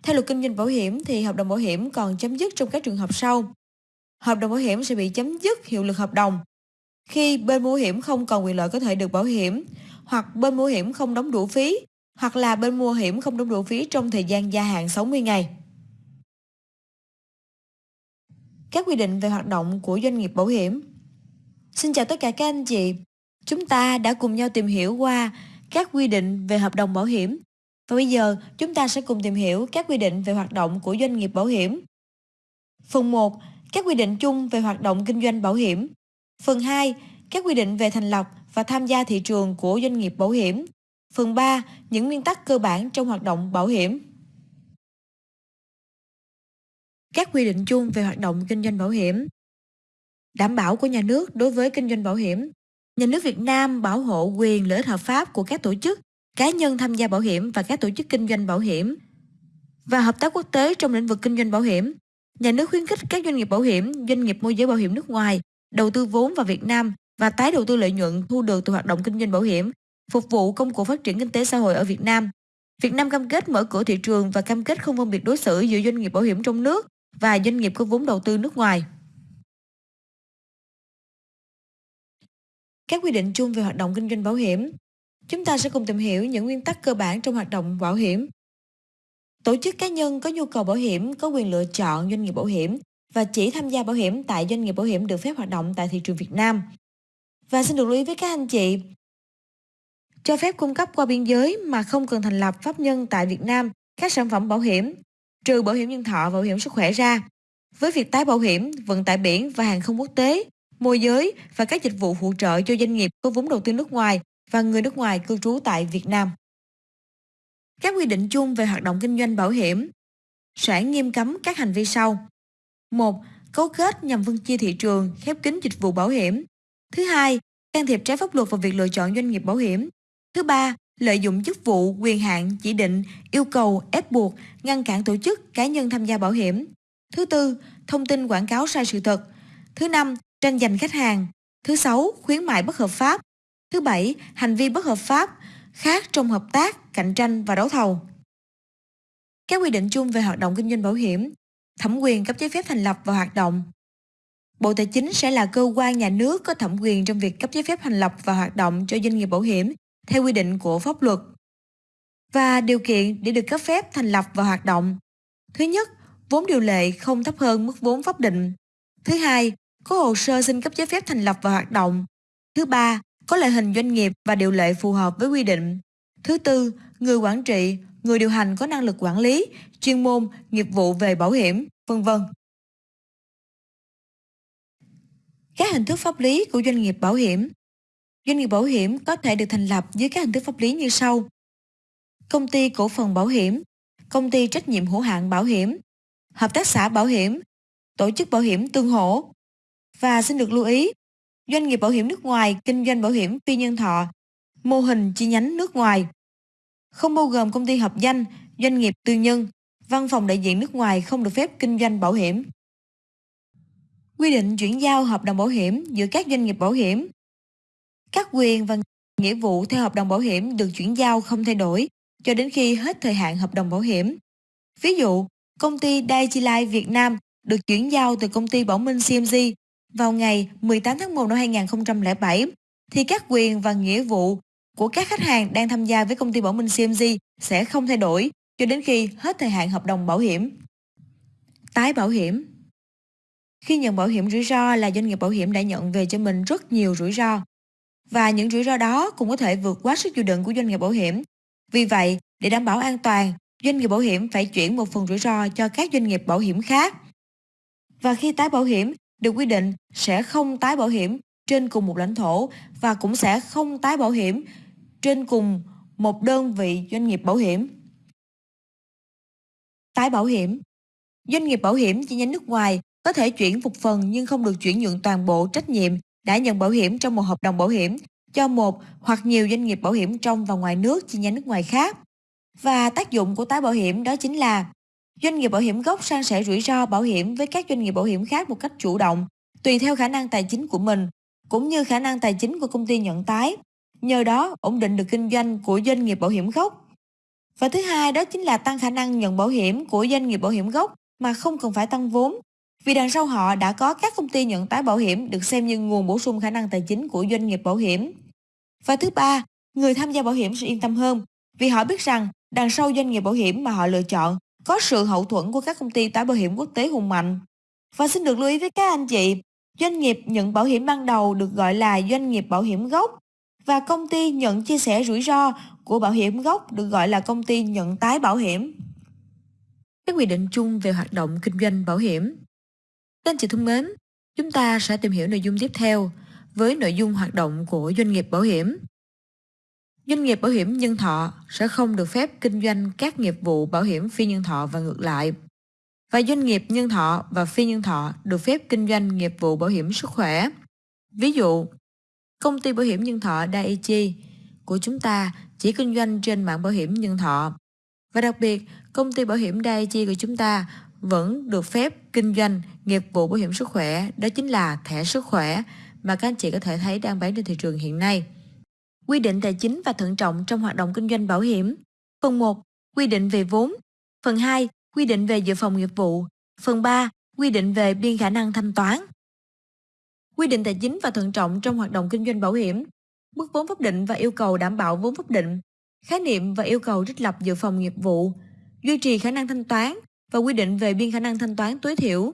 Speaker 1: Theo luật kinh doanh bảo hiểm thì hợp đồng bảo hiểm còn chấm dứt trong các trường hợp sau. Hợp đồng bảo hiểm sẽ bị chấm dứt hiệu lực hợp đồng khi bên mua hiểm không còn quyền lợi có thể được bảo hiểm hoặc bên mua hiểm không đóng đủ phí hoặc là bên mua hiểm không đúng đủ phí trong thời gian gia hạn 60 ngày. Các quy định về hoạt động của doanh nghiệp bảo hiểm Xin chào tất cả các anh chị. Chúng ta đã cùng nhau tìm hiểu qua các quy định về hợp đồng bảo hiểm. Và bây giờ, chúng ta sẽ cùng tìm hiểu các quy định về hoạt động của doanh nghiệp bảo hiểm. Phần 1. Các quy định chung về hoạt động kinh doanh bảo hiểm. Phần 2. Các quy định về thành lập và tham gia thị trường của doanh nghiệp bảo hiểm. Phần 3. Những nguyên tắc cơ bản trong hoạt động bảo hiểm. Các quy định chung về hoạt động kinh doanh bảo hiểm đảm bảo của nhà nước đối với kinh doanh bảo hiểm. Nhà nước Việt Nam bảo hộ quyền lợi ích hợp pháp của các tổ chức, cá nhân tham gia bảo hiểm và các tổ chức kinh doanh bảo hiểm và hợp tác quốc tế trong lĩnh vực kinh doanh bảo hiểm. Nhà nước khuyến khích các doanh nghiệp bảo hiểm, doanh nghiệp môi giới bảo hiểm nước ngoài đầu tư vốn vào Việt Nam và tái đầu tư lợi nhuận thu được từ hoạt động kinh doanh bảo hiểm, phục vụ công cụ phát triển kinh tế xã hội ở Việt Nam. Việt Nam cam kết mở cửa thị trường và cam kết không phân biệt đối xử giữa doanh nghiệp bảo hiểm trong nước và doanh nghiệp có vốn đầu tư nước ngoài. các quy định chung về hoạt động kinh doanh bảo hiểm. Chúng ta sẽ cùng tìm hiểu những nguyên tắc cơ bản trong hoạt động bảo hiểm. Tổ chức cá nhân có nhu cầu bảo hiểm có quyền lựa chọn doanh nghiệp bảo hiểm và chỉ tham gia bảo hiểm tại doanh nghiệp bảo hiểm được phép hoạt động tại thị trường Việt Nam. Và xin được lưu ý với các anh chị, cho phép cung cấp qua biên giới mà không cần thành lập pháp nhân tại Việt Nam các sản phẩm bảo hiểm, trừ bảo hiểm nhân thọ và bảo hiểm sức khỏe ra. Với việc tái bảo hiểm, vận tải biển và hàng không quốc tế, môi giới và các dịch vụ phụ trợ cho doanh nghiệp có vốn đầu tư nước ngoài và người nước ngoài cư trú tại Việt Nam. Các quy định chung về hoạt động kinh doanh bảo hiểm sẽ nghiêm cấm các hành vi sau. 1. Cấu kết nhằm phân chia thị trường, khép kín dịch vụ bảo hiểm. Thứ hai, can thiệp trái pháp luật vào việc lựa chọn doanh nghiệp bảo hiểm. Thứ ba, lợi dụng chức vụ, quyền hạn, chỉ định, yêu cầu, ép buộc, ngăn cản tổ chức, cá nhân tham gia bảo hiểm. Thứ tư, thông tin quảng cáo sai sự thật. Thứ năm, tranh giành khách hàng. Thứ sáu, khuyến mại bất hợp pháp. Thứ bảy, hành vi bất hợp pháp khác trong hợp tác, cạnh tranh và đấu thầu. Các quy định chung về hoạt động kinh doanh bảo hiểm, thẩm quyền cấp giấy phép thành lập và hoạt động. Bộ Tài chính sẽ là cơ quan nhà nước có thẩm quyền trong việc cấp giấy phép thành lập và hoạt động cho doanh nghiệp bảo hiểm theo quy định của pháp luật. Và điều kiện để được cấp phép thành lập và hoạt động. Thứ nhất, vốn điều lệ không thấp hơn mức vốn pháp định. Thứ hai, có hồ sơ xin cấp giấy phép thành lập và hoạt động. Thứ ba, có loại hình doanh nghiệp và điều lệ phù hợp với quy định. Thứ tư, người quản trị, người điều hành có năng lực quản lý, chuyên môn, nghiệp vụ về bảo hiểm, vân vân. Các hình thức pháp lý của doanh nghiệp bảo hiểm Doanh nghiệp bảo hiểm có thể được thành lập dưới các hình thức pháp lý như sau. Công ty cổ phần bảo hiểm, công ty trách nhiệm hữu hạn bảo hiểm, hợp tác xã bảo hiểm, tổ chức bảo hiểm tương hỗ. Và xin được lưu ý, doanh nghiệp bảo hiểm nước ngoài kinh doanh bảo hiểm phi nhân thọ, mô hình chi nhánh nước ngoài. Không bao gồm công ty hợp danh, doanh nghiệp tư nhân, văn phòng đại diện nước ngoài không được phép kinh doanh bảo hiểm. Quy định chuyển giao hợp đồng bảo hiểm giữa các doanh nghiệp bảo hiểm. Các quyền và nghĩa vụ theo hợp đồng bảo hiểm được chuyển giao không thay đổi cho đến khi hết thời hạn hợp đồng bảo hiểm. Ví dụ, công ty Daiichi Life Việt Nam được chuyển giao từ công ty Bảo Minh CMG vào ngày 18 tháng 1 năm 2007 thì các quyền và nghĩa vụ của các khách hàng đang tham gia với công ty Bảo Minh CMG sẽ không thay đổi cho đến khi hết thời hạn hợp đồng bảo hiểm. Tái bảo hiểm Khi nhận bảo hiểm rủi ro là doanh nghiệp bảo hiểm đã nhận về cho mình rất nhiều rủi ro. Và những rủi ro đó cũng có thể vượt quá sức chịu đựng của doanh nghiệp bảo hiểm. Vì vậy, để đảm bảo an toàn, doanh nghiệp bảo hiểm phải chuyển một phần rủi ro cho các doanh nghiệp bảo hiểm khác. Và khi tái bảo hiểm, được quy định sẽ không tái bảo hiểm trên cùng một lãnh thổ và cũng sẽ không tái bảo hiểm trên cùng một đơn vị doanh nghiệp bảo hiểm. Tái bảo hiểm Doanh nghiệp bảo hiểm chi nhánh nước ngoài có thể chuyển một phần nhưng không được chuyển nhượng toàn bộ trách nhiệm đã nhận bảo hiểm trong một hợp đồng bảo hiểm cho một hoặc nhiều doanh nghiệp bảo hiểm trong và ngoài nước chi nhánh nước ngoài khác. Và tác dụng của tái bảo hiểm đó chính là doanh nghiệp bảo hiểm gốc san sẻ rủi ro bảo hiểm với các doanh nghiệp bảo hiểm khác một cách chủ động, tùy theo khả năng tài chính của mình, cũng như khả năng tài chính của công ty nhận tái. Nhờ đó, ổn định được kinh doanh của doanh nghiệp bảo hiểm gốc. Và thứ hai đó chính là tăng khả năng nhận bảo hiểm của doanh nghiệp bảo hiểm gốc mà không cần phải tăng vốn. Vì đằng sau họ đã có các công ty nhận tái bảo hiểm được xem như nguồn bổ sung khả năng tài chính của doanh nghiệp bảo hiểm. Và thứ ba, người tham gia bảo hiểm sẽ yên tâm hơn vì họ biết rằng đằng sau doanh nghiệp bảo hiểm mà họ lựa chọn có sự hậu thuẫn của các công ty tái bảo hiểm quốc tế hùng mạnh. Và xin được lưu ý với các anh chị, doanh nghiệp nhận bảo hiểm ban đầu được gọi là doanh nghiệp bảo hiểm gốc và công ty nhận chia sẻ rủi ro của bảo hiểm gốc được gọi là công ty nhận tái bảo hiểm. Các quy định chung về hoạt động kinh doanh bảo hiểm các anh chị thân mến, chúng ta sẽ tìm hiểu nội dung tiếp theo với nội dung hoạt động của doanh nghiệp bảo hiểm. Doanh nghiệp bảo hiểm nhân thọ sẽ không được phép kinh doanh các nghiệp vụ bảo hiểm phi nhân thọ và ngược lại. Và doanh nghiệp nhân thọ và phi nhân thọ được phép kinh doanh nghiệp vụ bảo hiểm sức khỏe. Ví dụ, công ty bảo hiểm nhân thọ Daiichi của chúng ta chỉ kinh doanh trên mạng bảo hiểm nhân thọ. Và đặc biệt, công ty bảo hiểm Daiichi của chúng ta vẫn được phép kinh doanh nghiệp vụ bảo hiểm sức khỏe, đó chính là thẻ sức khỏe mà các anh chị có thể thấy đang bán trên thị trường hiện nay. Quy định tài chính và thận trọng trong hoạt động kinh doanh bảo hiểm. Phần 1. Quy định về vốn. Phần 2. Quy định về dự phòng nghiệp vụ. Phần 3. Quy định về biên khả năng thanh toán. Quy định tài chính và thận trọng trong hoạt động kinh doanh bảo hiểm. Mức vốn pháp định và yêu cầu đảm bảo vốn pháp định. Khái niệm và yêu cầu trích lập dự phòng nghiệp vụ. Duy trì khả năng thanh toán và quy định về biên khả năng thanh toán tối thiểu.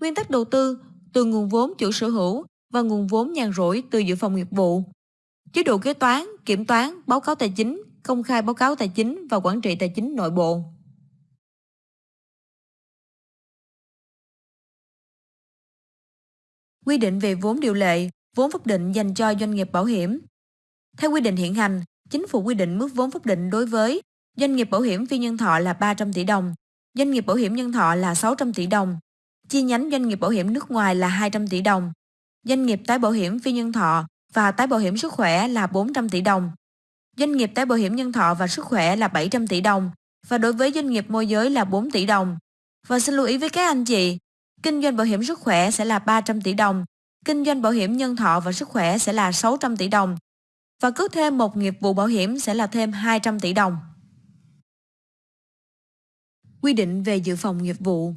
Speaker 1: Nguyên tắc đầu tư từ nguồn vốn chủ sở hữu và nguồn vốn nhàn rỗi từ dự phòng nghiệp vụ chế độ kế toán, kiểm toán, báo cáo tài chính, công khai báo cáo tài chính và quản trị tài chính nội bộ. Quy định về vốn điều lệ, vốn pháp định dành cho doanh nghiệp bảo hiểm. Theo quy định hiện hành, chính phủ quy định mức vốn pháp định đối với doanh nghiệp bảo hiểm phi nhân thọ là 300 tỷ đồng, doanh nghiệp bảo hiểm nhân thọ là 600 tỷ đồng, chi nhánh doanh nghiệp bảo hiểm nước ngoài là 200 tỷ đồng, doanh nghiệp tái bảo hiểm phi nhân thọ và tái bảo hiểm sức khỏe là 400 tỷ đồng. Doanh nghiệp tái bảo hiểm nhân thọ và sức khỏe là 700 tỷ đồng và đối với doanh nghiệp môi giới là 4 tỷ đồng. Và xin lưu ý với các anh chị, kinh doanh bảo hiểm sức khỏe sẽ là 300 tỷ đồng, kinh doanh bảo hiểm nhân thọ và sức khỏe sẽ là 600 tỷ đồng và cứ thêm một nghiệp vụ bảo hiểm sẽ là thêm 200 tỷ đồng. Quy định về dự phòng nghiệp vụ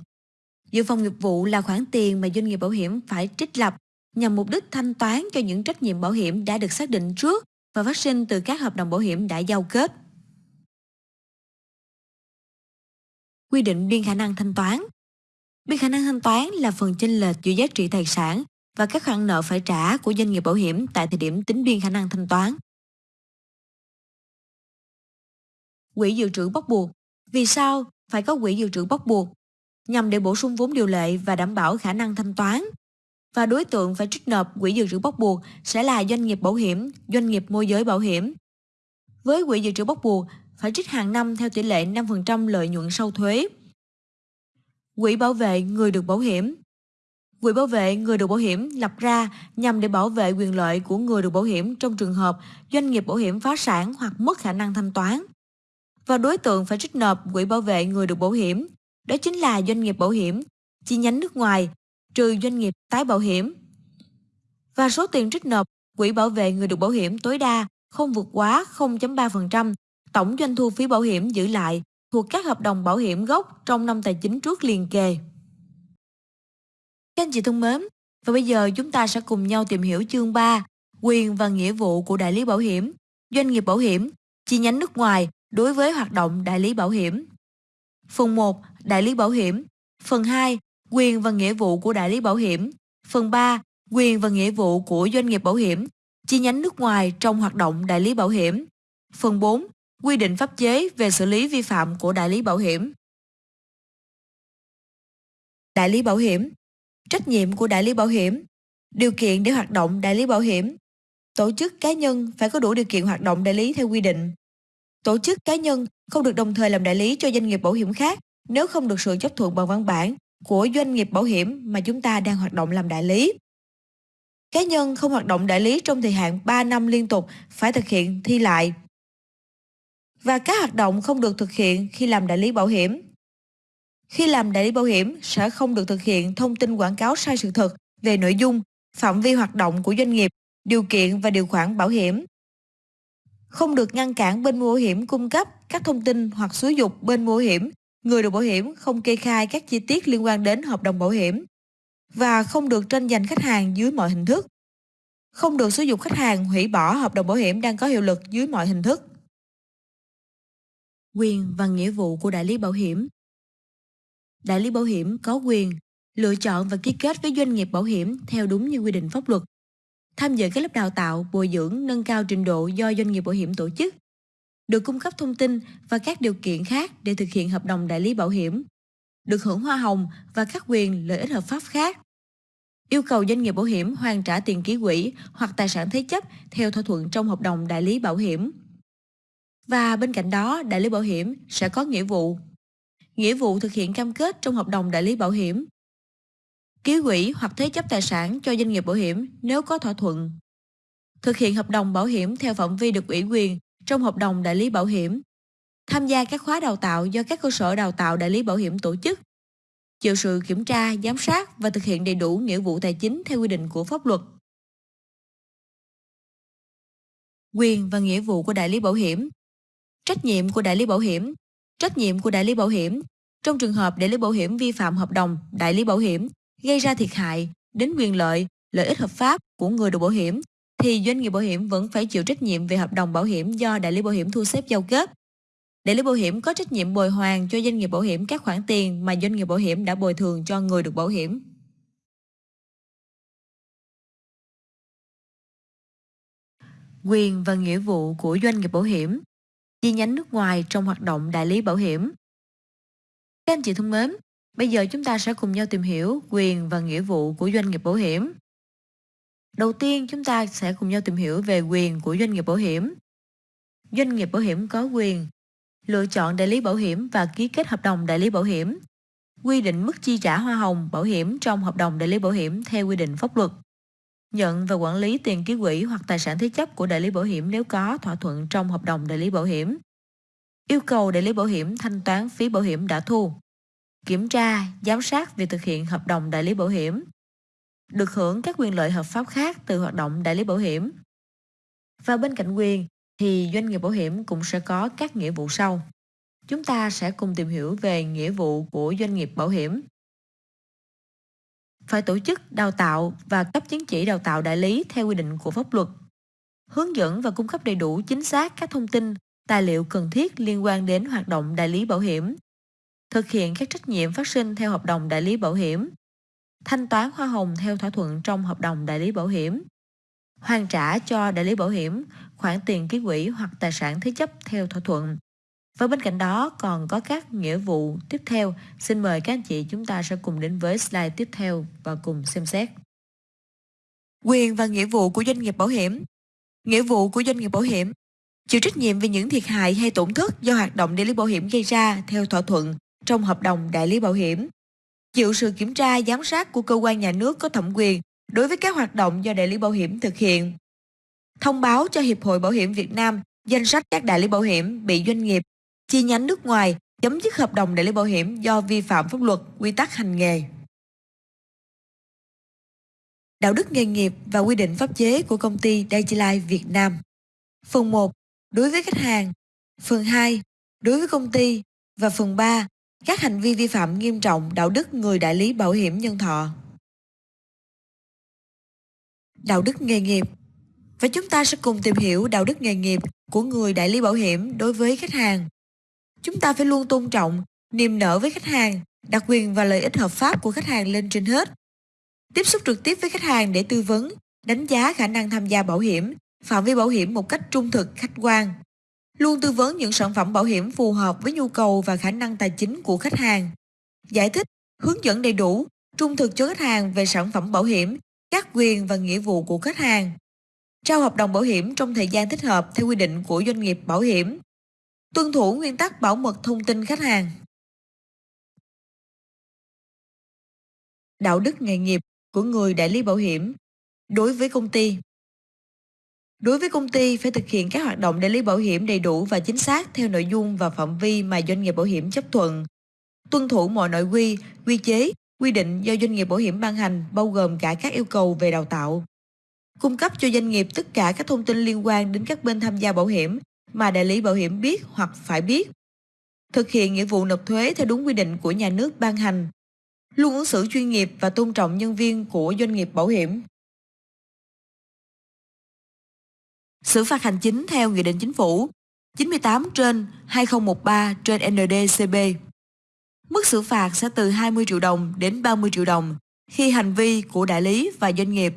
Speaker 1: Dự phòng nghiệp vụ là khoản tiền mà doanh nghiệp bảo hiểm phải trích lập nhằm mục đích thanh toán cho những trách nhiệm bảo hiểm đã được xác định trước và phát sinh từ các hợp đồng bảo hiểm đã giao kết. Quy định biên khả năng thanh toán Biên khả năng thanh toán là phần chênh lệch giữa giá trị tài sản và các khoản nợ phải trả của doanh nghiệp bảo hiểm tại thời điểm tính biên khả năng thanh toán. Quỹ dự trữ bắt buộc Vì sao phải có quỹ dự trữ bắt buộc? Nhằm để bổ sung vốn điều lệ và đảm bảo khả năng thanh toán. Và đối tượng phải trích nộp quỹ dự trữ bắt buộc sẽ là doanh nghiệp bảo hiểm, doanh nghiệp môi giới bảo hiểm. Với quỹ dự trữ bắt buộc, phải trích hàng năm theo tỷ lệ 5% lợi nhuận sau thuế. Quỹ bảo vệ người được bảo hiểm Quỹ bảo vệ người được bảo hiểm lập ra nhằm để bảo vệ quyền lợi của người được bảo hiểm trong trường hợp doanh nghiệp bảo hiểm phá sản hoặc mất khả năng thanh toán. Và đối tượng phải trích nộp quỹ bảo vệ người được bảo hiểm, đó chính là doanh nghiệp bảo hiểm, chi nhánh nước ngoài, trừ doanh nghiệp tái bảo hiểm. Và số tiền trích nộp quỹ bảo vệ người được bảo hiểm tối đa không vượt quá 0.3% tổng doanh thu phí bảo hiểm giữ lại thuộc các hợp đồng bảo hiểm gốc trong năm tài chính trước liền kề. Các anh chị thân mến, và bây giờ chúng ta sẽ cùng nhau tìm hiểu chương 3, quyền và nghĩa vụ của đại lý bảo hiểm, doanh nghiệp bảo hiểm, chi nhánh nước ngoài đối với hoạt động đại lý bảo hiểm. Phần 1, đại lý bảo hiểm. Phần 2, quyền và nghĩa vụ của đại lý bảo hiểm. Phần 3, quyền và nghĩa vụ của doanh nghiệp bảo hiểm, chi nhánh nước ngoài trong hoạt động đại lý bảo hiểm. Phần 4, quy định pháp chế về xử lý vi phạm của đại lý bảo hiểm. Đại lý bảo hiểm Trách nhiệm của đại lý bảo hiểm Điều kiện để hoạt động đại lý bảo hiểm Tổ chức cá nhân phải có đủ điều kiện hoạt động đại lý theo quy định. Tổ chức cá nhân không được đồng thời làm đại lý cho doanh nghiệp bảo hiểm khác nếu không được sự chấp thuận bằng văn bản của doanh nghiệp bảo hiểm mà chúng ta đang hoạt động làm đại lý. Cá nhân không hoạt động đại lý trong thời hạn 3 năm liên tục phải thực hiện thi lại. Và các hoạt động không được thực hiện khi làm đại lý bảo hiểm. Khi làm đại lý bảo hiểm sẽ không được thực hiện thông tin quảng cáo sai sự thật về nội dung, phạm vi hoạt động của doanh nghiệp, điều kiện và điều khoản bảo hiểm. Không được ngăn cản bên mua bảo hiểm cung cấp các thông tin hoặc xúi dục bên mua bảo hiểm, người được bảo hiểm không kê khai các chi tiết liên quan đến hợp đồng bảo hiểm và không được tranh giành khách hàng dưới mọi hình thức. Không được xúi dục khách hàng hủy bỏ hợp đồng bảo hiểm đang có hiệu lực dưới mọi hình thức. Quyền và nghĩa vụ của đại lý bảo hiểm Đại lý bảo hiểm có quyền lựa chọn và ký kết với doanh nghiệp bảo hiểm theo đúng như quy định pháp luật. Tham dự các lớp đào tạo, bồi dưỡng, nâng cao trình độ do doanh nghiệp bảo hiểm tổ chức. Được cung cấp thông tin và các điều kiện khác để thực hiện hợp đồng đại lý bảo hiểm. Được hưởng hoa hồng và các quyền lợi ích hợp pháp khác. Yêu cầu doanh nghiệp bảo hiểm hoàn trả tiền ký quỹ hoặc tài sản thế chấp theo thỏa thuận trong hợp đồng đại lý bảo hiểm. Và bên cạnh đó, đại lý bảo hiểm sẽ có nghĩa vụ nghĩa vụ thực hiện cam kết trong hợp đồng đại lý bảo hiểm. Ký quỹ hoặc thế chấp tài sản cho doanh nghiệp bảo hiểm nếu có thỏa thuận. Thực hiện hợp đồng bảo hiểm theo phạm vi được ủy quyền trong hợp đồng đại lý bảo hiểm. Tham gia các khóa đào tạo do các cơ sở đào tạo đại lý bảo hiểm tổ chức. Chịu sự kiểm tra, giám sát và thực hiện đầy đủ nghĩa vụ tài chính theo quy định của pháp luật. Quyền và nghĩa vụ của đại lý bảo hiểm Trách nhiệm của đại lý bảo hiểm Trách nhiệm của đại lý bảo hiểm trong trường hợp đại lý bảo hiểm vi phạm hợp đồng đại lý bảo hiểm gây ra thiệt hại đến quyền lợi, lợi ích hợp pháp của người được bảo hiểm thì doanh nghiệp bảo hiểm vẫn phải chịu trách nhiệm về hợp đồng bảo hiểm do đại lý bảo hiểm thu xếp giao kết. Đại lý bảo hiểm có trách nhiệm bồi hoàn cho doanh nghiệp bảo hiểm các khoản tiền mà doanh nghiệp bảo hiểm đã bồi thường cho người được bảo hiểm. Quyền và nghĩa vụ của doanh nghiệp bảo hiểm chi nhánh nước ngoài trong hoạt động đại lý bảo hiểm. Các anh chị thân mến, bây giờ chúng ta sẽ cùng nhau tìm hiểu quyền và nghĩa vụ của doanh nghiệp bảo hiểm. Đầu tiên chúng ta sẽ cùng nhau tìm hiểu về quyền của doanh nghiệp bảo hiểm. Doanh nghiệp bảo hiểm có quyền lựa chọn đại lý bảo hiểm và ký kết hợp đồng đại lý bảo hiểm, quy định mức chi trả hoa hồng bảo hiểm trong hợp đồng đại lý bảo hiểm theo quy định pháp luật, nhận và quản lý tiền ký quỹ hoặc tài sản thế chấp của đại lý bảo hiểm nếu có thỏa thuận trong hợp đồng đại lý bảo hiểm, yêu cầu đại lý bảo hiểm thanh toán phí bảo hiểm đã thu, kiểm tra, giám sát việc thực hiện hợp đồng đại lý bảo hiểm, được hưởng các quyền lợi hợp pháp khác từ hoạt động đại lý bảo hiểm. Và bên cạnh quyền thì doanh nghiệp bảo hiểm cũng sẽ có các nghĩa vụ sau. Chúng ta sẽ cùng tìm hiểu về nghĩa vụ của doanh nghiệp bảo hiểm. Phải tổ chức đào tạo và cấp chứng chỉ đào tạo đại lý theo quy định của pháp luật. Hướng dẫn và cung cấp đầy đủ chính xác các thông tin tài liệu cần thiết liên quan đến hoạt động đại lý bảo hiểm, thực hiện các trách nhiệm phát sinh theo hợp đồng đại lý bảo hiểm, thanh toán hoa hồng theo thỏa thuận trong hợp đồng đại lý bảo hiểm, hoàn trả cho đại lý bảo hiểm khoản tiền ký quỹ hoặc tài sản thế chấp theo thỏa thuận. Và bên cạnh đó còn có các nghĩa vụ tiếp theo. Xin mời các anh chị chúng ta sẽ cùng đến với slide tiếp theo và cùng xem xét. Quyền và nghĩa vụ của doanh nghiệp bảo hiểm Nghĩa vụ của doanh nghiệp bảo hiểm chịu trách nhiệm về những thiệt hại hay tổn thất do hoạt động đại lý bảo hiểm gây ra theo thỏa thuận trong hợp đồng đại lý bảo hiểm. Chịu sự kiểm tra giám sát của cơ quan nhà nước có thẩm quyền đối với các hoạt động do đại lý bảo hiểm thực hiện. Thông báo cho Hiệp hội Bảo hiểm Việt Nam danh sách các đại lý bảo hiểm bị doanh nghiệp, chi nhánh nước ngoài chấm dứt hợp đồng đại lý bảo hiểm do vi phạm pháp luật, quy tắc hành nghề. Đạo đức nghề nghiệp và quy định pháp chế của công ty Digilife Việt Nam. Phần 1. Đối với khách hàng. Phần 2. Đối với công ty. Và phần 3. Các hành vi vi phạm nghiêm trọng đạo đức người đại lý bảo hiểm nhân thọ. Đạo đức nghề nghiệp Và chúng ta sẽ cùng tìm hiểu đạo đức nghề nghiệp của người đại lý bảo hiểm đối với khách hàng. Chúng ta phải luôn tôn trọng, niềm nở với khách hàng, đặt quyền và lợi ích hợp pháp của khách hàng lên trên hết. Tiếp xúc trực tiếp với khách hàng để tư vấn, đánh giá khả năng tham gia bảo hiểm, phạm vi bảo hiểm một cách trung thực, khách quan. Luôn tư vấn những sản phẩm bảo hiểm phù hợp với nhu cầu và khả năng tài chính của khách hàng. Giải thích, hướng dẫn đầy đủ, trung thực cho khách hàng về sản phẩm bảo hiểm, các quyền và nghĩa vụ của khách hàng. Trao hợp đồng bảo hiểm trong thời gian thích hợp theo quy định của doanh nghiệp bảo hiểm. Tuân thủ nguyên tắc bảo mật thông tin khách hàng. Đạo đức nghề nghiệp của người đại lý bảo hiểm đối với công ty. Đối với công ty phải thực hiện các hoạt động đại lý bảo hiểm đầy đủ và chính xác theo nội dung và phạm vi mà doanh nghiệp bảo hiểm chấp thuận. Tuân thủ mọi nội quy, quy chế, quy định do doanh nghiệp bảo hiểm ban hành bao gồm cả các yêu cầu về đào tạo. Cung cấp cho doanh nghiệp tất cả các thông tin liên quan đến các bên tham gia bảo hiểm mà đại lý bảo hiểm biết hoặc phải biết. Thực hiện nghĩa vụ nộp thuế theo đúng quy định của nhà nước ban hành. Luôn ứng xử chuyên nghiệp và tôn trọng nhân viên của doanh nghiệp bảo hiểm. Xử phạt hành chính theo Nghị định Chính phủ 98 trên 2013 trên NDCB. Mức xử phạt sẽ từ 20 triệu đồng đến 30 triệu đồng khi hành vi của đại lý và doanh nghiệp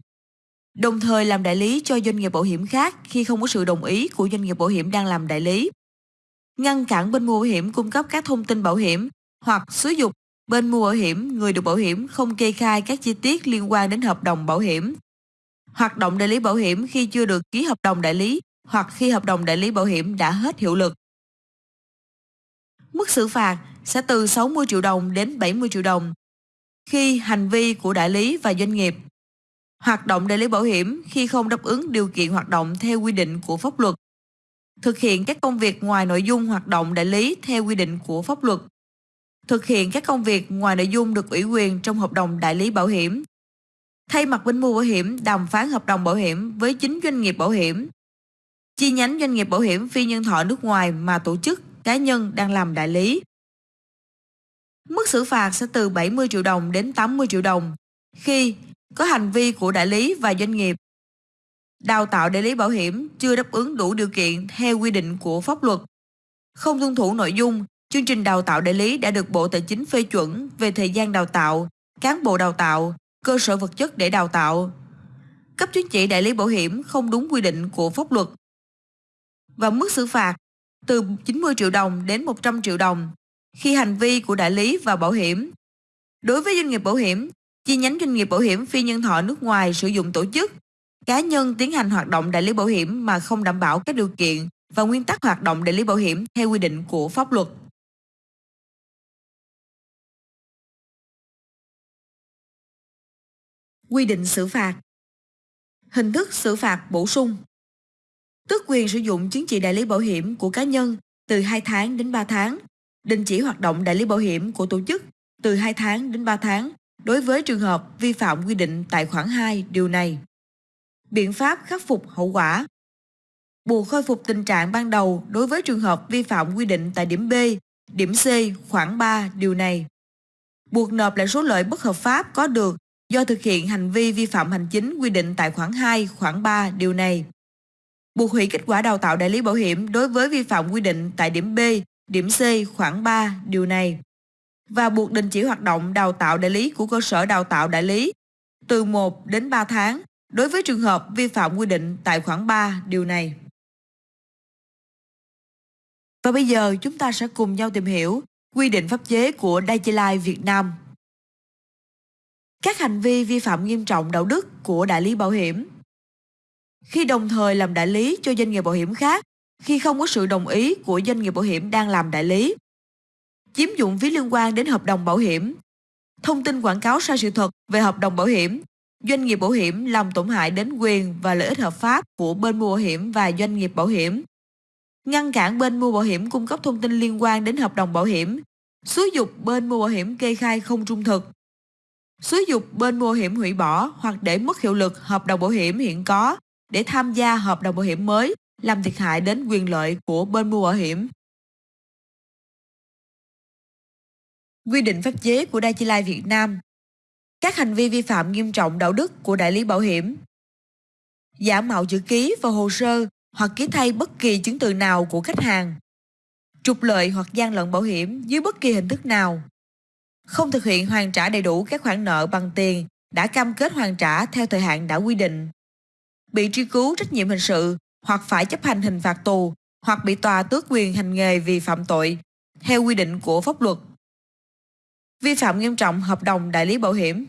Speaker 1: đồng thời làm đại lý cho doanh nghiệp bảo hiểm khác khi không có sự đồng ý của doanh nghiệp bảo hiểm đang làm đại lý. Ngăn cản bên mua bảo hiểm cung cấp các thông tin bảo hiểm hoặc xúi dục bên mua bảo hiểm, người được bảo hiểm không kê khai các chi tiết liên quan đến hợp đồng bảo hiểm. Hoạt động đại lý bảo hiểm khi chưa được ký hợp đồng đại lý hoặc khi hợp đồng đại lý bảo hiểm đã hết hiệu lực. Mức xử phạt sẽ từ 60 triệu đồng đến 70 triệu đồng khi hành vi của đại lý và doanh nghiệp. Hoạt động đại lý bảo hiểm khi không đáp ứng điều kiện hoạt động theo quy định của pháp luật, thực hiện các công việc ngoài nội dung hoạt động đại lý theo quy định của pháp luật, thực hiện các công việc ngoài nội dung được ủy quyền trong hợp đồng đại lý bảo hiểm, thay mặt bên mua bảo hiểm đàm phán hợp đồng bảo hiểm với chính doanh nghiệp bảo hiểm, chi nhánh doanh nghiệp bảo hiểm phi nhân thọ nước ngoài mà tổ chức, cá nhân đang làm đại lý. Mức xử phạt sẽ từ 70 triệu đồng đến 80 triệu đồng khi có hành vi của đại lý và doanh nghiệp. Đào tạo đại lý bảo hiểm chưa đáp ứng đủ điều kiện theo quy định của pháp luật. Không tuân thủ nội dung, chương trình đào tạo đại lý đã được Bộ Tài chính phê chuẩn về thời gian đào tạo, cán bộ đào tạo, cơ sở vật chất để đào tạo. Cấp chứng chỉ đại lý bảo hiểm không đúng quy định của pháp luật. Và mức xử phạt từ 90 triệu đồng đến 100 triệu đồng khi hành vi của đại lý và bảo hiểm. Đối với doanh nghiệp bảo hiểm, chi nhánh doanh nghiệp bảo hiểm phi nhân thọ nước ngoài sử dụng tổ chức, cá nhân tiến hành hoạt động đại lý bảo hiểm mà không đảm bảo các điều kiện và nguyên tắc hoạt động đại lý bảo hiểm theo quy định của pháp luật. Quy định xử phạt Hình thức xử phạt bổ sung Tước quyền sử dụng chứng chỉ đại lý bảo hiểm của cá nhân từ 2 tháng đến 3 tháng, đình chỉ hoạt động đại lý bảo hiểm của tổ chức từ 2 tháng đến 3 tháng đối với trường hợp vi phạm quy định tại khoản 2 điều này. Biện pháp khắc phục hậu quả Buộc khôi phục tình trạng ban đầu đối với trường hợp vi phạm quy định tại điểm B, điểm C, khoảng 3 điều này. Buộc nộp lại số lợi bất hợp pháp có được do thực hiện hành vi vi phạm hành chính quy định tại khoản 2, khoản 3 điều này. Buộc hủy kết quả đào tạo đại lý bảo hiểm đối với vi phạm quy định tại điểm B, điểm C, khoản 3 điều này và buộc đình chỉ hoạt động đào tạo đại lý của cơ sở đào tạo đại lý từ 1 đến 3 tháng đối với trường hợp vi phạm quy định tại khoản 3 điều này. Và bây giờ chúng ta sẽ cùng nhau tìm hiểu quy định pháp chế của Daiichi Việt Nam. Các hành vi vi phạm nghiêm trọng đạo đức của đại lý bảo hiểm. Khi đồng thời làm đại lý cho doanh nghiệp bảo hiểm khác, khi không có sự đồng ý của doanh nghiệp bảo hiểm đang làm đại lý. Chiếm dụng phí liên quan đến hợp đồng bảo hiểm. Thông tin quảng cáo sai sự thật về hợp đồng bảo hiểm. Doanh nghiệp bảo hiểm làm tổn hại đến quyền và lợi ích hợp pháp của bên mua bảo hiểm và doanh nghiệp bảo hiểm. Ngăn cản bên mua bảo hiểm cung cấp thông tin liên quan đến hợp đồng bảo hiểm. Xúi dục bên mua bảo hiểm kê khai không trung thực xúi dục bên mua bảo hiểm hủy bỏ hoặc để mất hiệu lực hợp đồng bảo hiểm hiện có để tham gia hợp đồng bảo hiểm mới, làm thiệt hại đến quyền lợi của bên mua bảo hiểm. Quy định pháp chế của Dai Chi Lai Việt Nam. Các hành vi vi phạm nghiêm trọng đạo đức của đại lý bảo hiểm. Giả mạo chữ ký vào hồ sơ hoặc ký thay bất kỳ chứng từ nào của khách hàng. Trục lợi hoặc gian lận bảo hiểm dưới bất kỳ hình thức nào. Không thực hiện hoàn trả đầy đủ các khoản nợ bằng tiền đã cam kết hoàn trả theo thời hạn đã quy định bị truy cứu trách nhiệm hình sự hoặc phải chấp hành hình phạt tù hoặc bị tòa tước quyền hành nghề vì phạm tội theo quy định của pháp luật. Vi phạm nghiêm trọng hợp đồng đại lý bảo hiểm.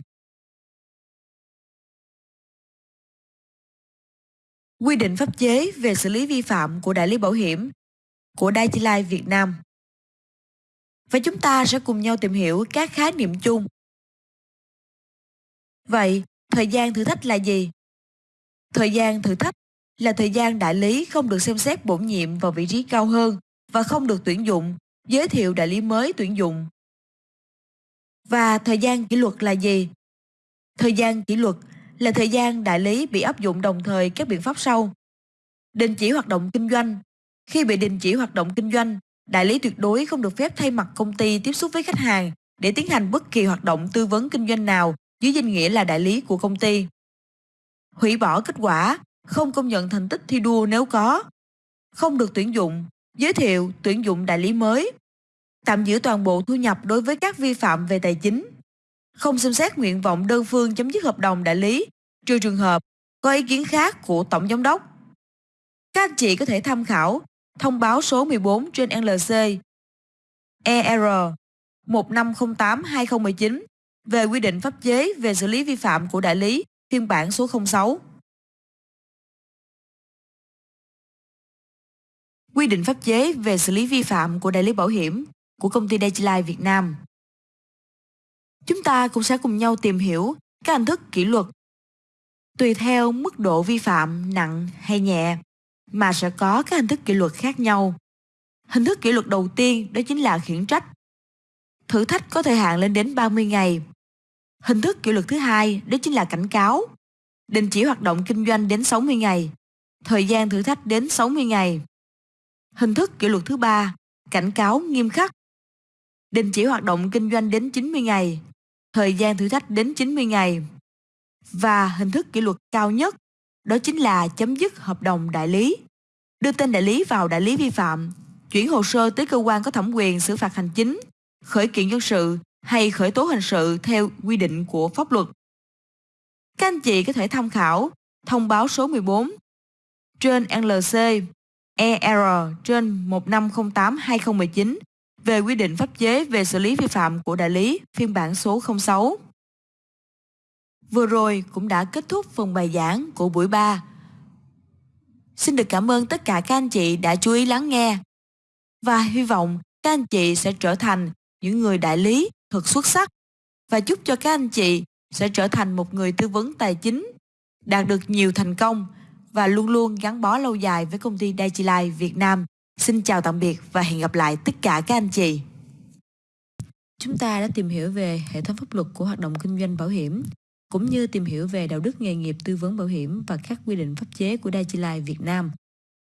Speaker 1: Quy định pháp chế về xử lý vi phạm của đại lý bảo hiểm của Dai Life Việt Nam. Và chúng ta sẽ cùng nhau tìm hiểu các khái niệm chung. Vậy, thời gian thử thách là gì? Thời gian thử thách là thời gian đại lý không được xem xét bổ nhiệm vào vị trí cao hơn và không được tuyển dụng, giới thiệu đại lý mới tuyển dụng. Và thời gian kỷ luật là gì? Thời gian kỷ luật là thời gian đại lý bị áp dụng đồng thời các biện pháp sau. Đình chỉ hoạt động kinh doanh. Khi bị đình chỉ hoạt động kinh doanh, đại lý tuyệt đối không được phép thay mặt công ty tiếp xúc với khách hàng để tiến hành bất kỳ hoạt động tư vấn kinh doanh nào dưới danh nghĩa là đại lý của công ty. Hủy bỏ kết quả, không công nhận thành tích thi đua nếu có, không được tuyển dụng, giới thiệu tuyển dụng đại lý mới, tạm giữ toàn bộ thu nhập đối với các vi phạm về tài chính, không xem xét nguyện vọng đơn phương chấm dứt hợp đồng đại lý, trừ trường hợp có ý kiến khác của Tổng Giám đốc. Các anh chị có thể tham khảo thông báo số 14 trên LC ER 1508-2019 về quy định pháp chế về xử lý vi phạm của đại lý phiên bản số 06. Quy định pháp chế về xử lý vi phạm của đại lý bảo hiểm của công ty Daiichi Việt Nam. Chúng ta cũng sẽ cùng nhau tìm hiểu các hình thức kỷ luật tùy theo mức độ vi phạm nặng hay nhẹ mà sẽ có các hình thức kỷ luật khác nhau. Hình thức kỷ luật đầu tiên đó chính là khiển trách. Thử thách có thời hạn lên đến 30 ngày Hình thức kỷ luật thứ hai đó chính là cảnh cáo. Đình chỉ hoạt động kinh doanh đến 60 ngày. Thời gian thử thách đến 60 ngày. Hình thức kỷ luật thứ ba, cảnh cáo nghiêm khắc. Đình chỉ hoạt động kinh doanh đến 90 ngày. Thời gian thử thách đến 90 ngày. Và hình thức kỷ luật cao nhất, đó chính là chấm dứt hợp đồng đại lý. Đưa tên đại lý vào đại lý vi phạm, chuyển hồ sơ tới cơ quan có thẩm quyền xử phạt hành chính, khởi kiện dân sự hay khởi tố hình sự theo quy định của pháp luật. Các anh chị có thể tham khảo thông báo số 14 trên LC ER trên 1508-2019 về quy định pháp chế về xử lý vi phạm của đại lý phiên bản số 06. Vừa rồi cũng đã kết thúc phần bài giảng của buổi 3. Xin được cảm ơn tất cả các anh chị đã chú ý lắng nghe và hy vọng các anh chị sẽ trở thành những người đại lý thật xuất sắc và chúc cho các anh chị sẽ trở thành một người tư vấn tài chính, đạt được nhiều thành công và luôn luôn gắn bó lâu dài với công ty Daiichi Life Việt Nam. Xin chào tạm biệt và hẹn gặp lại tất cả các anh chị. Chúng ta đã tìm hiểu về hệ thống pháp luật của hoạt động kinh doanh bảo hiểm, cũng như tìm hiểu về đạo đức nghề nghiệp tư vấn bảo hiểm và các quy định pháp chế của Daiichi Life Việt Nam.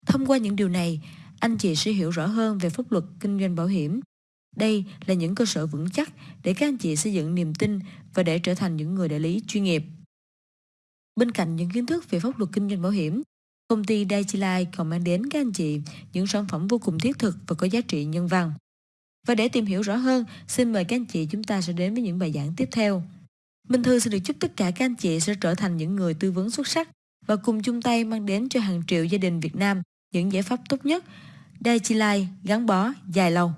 Speaker 1: Thông qua những điều này, anh chị sẽ hiểu rõ hơn về pháp luật kinh doanh bảo hiểm đây là những cơ sở vững chắc để các anh chị xây dựng niềm tin và để trở thành những người đại lý chuyên nghiệp. Bên cạnh những kiến thức về pháp luật kinh doanh bảo hiểm, công ty Daiichi Life còn mang đến các anh chị những sản phẩm vô cùng thiết thực và có giá trị nhân văn. Và để tìm hiểu rõ hơn, xin mời các anh chị chúng ta sẽ đến với những bài giảng tiếp theo. Minh Thư xin được chúc tất cả các anh chị sẽ trở thành những người tư vấn xuất sắc và cùng chung tay mang đến cho hàng triệu gia đình Việt Nam những giải pháp tốt nhất. Đài Chi Lai gắn bó dài lâu.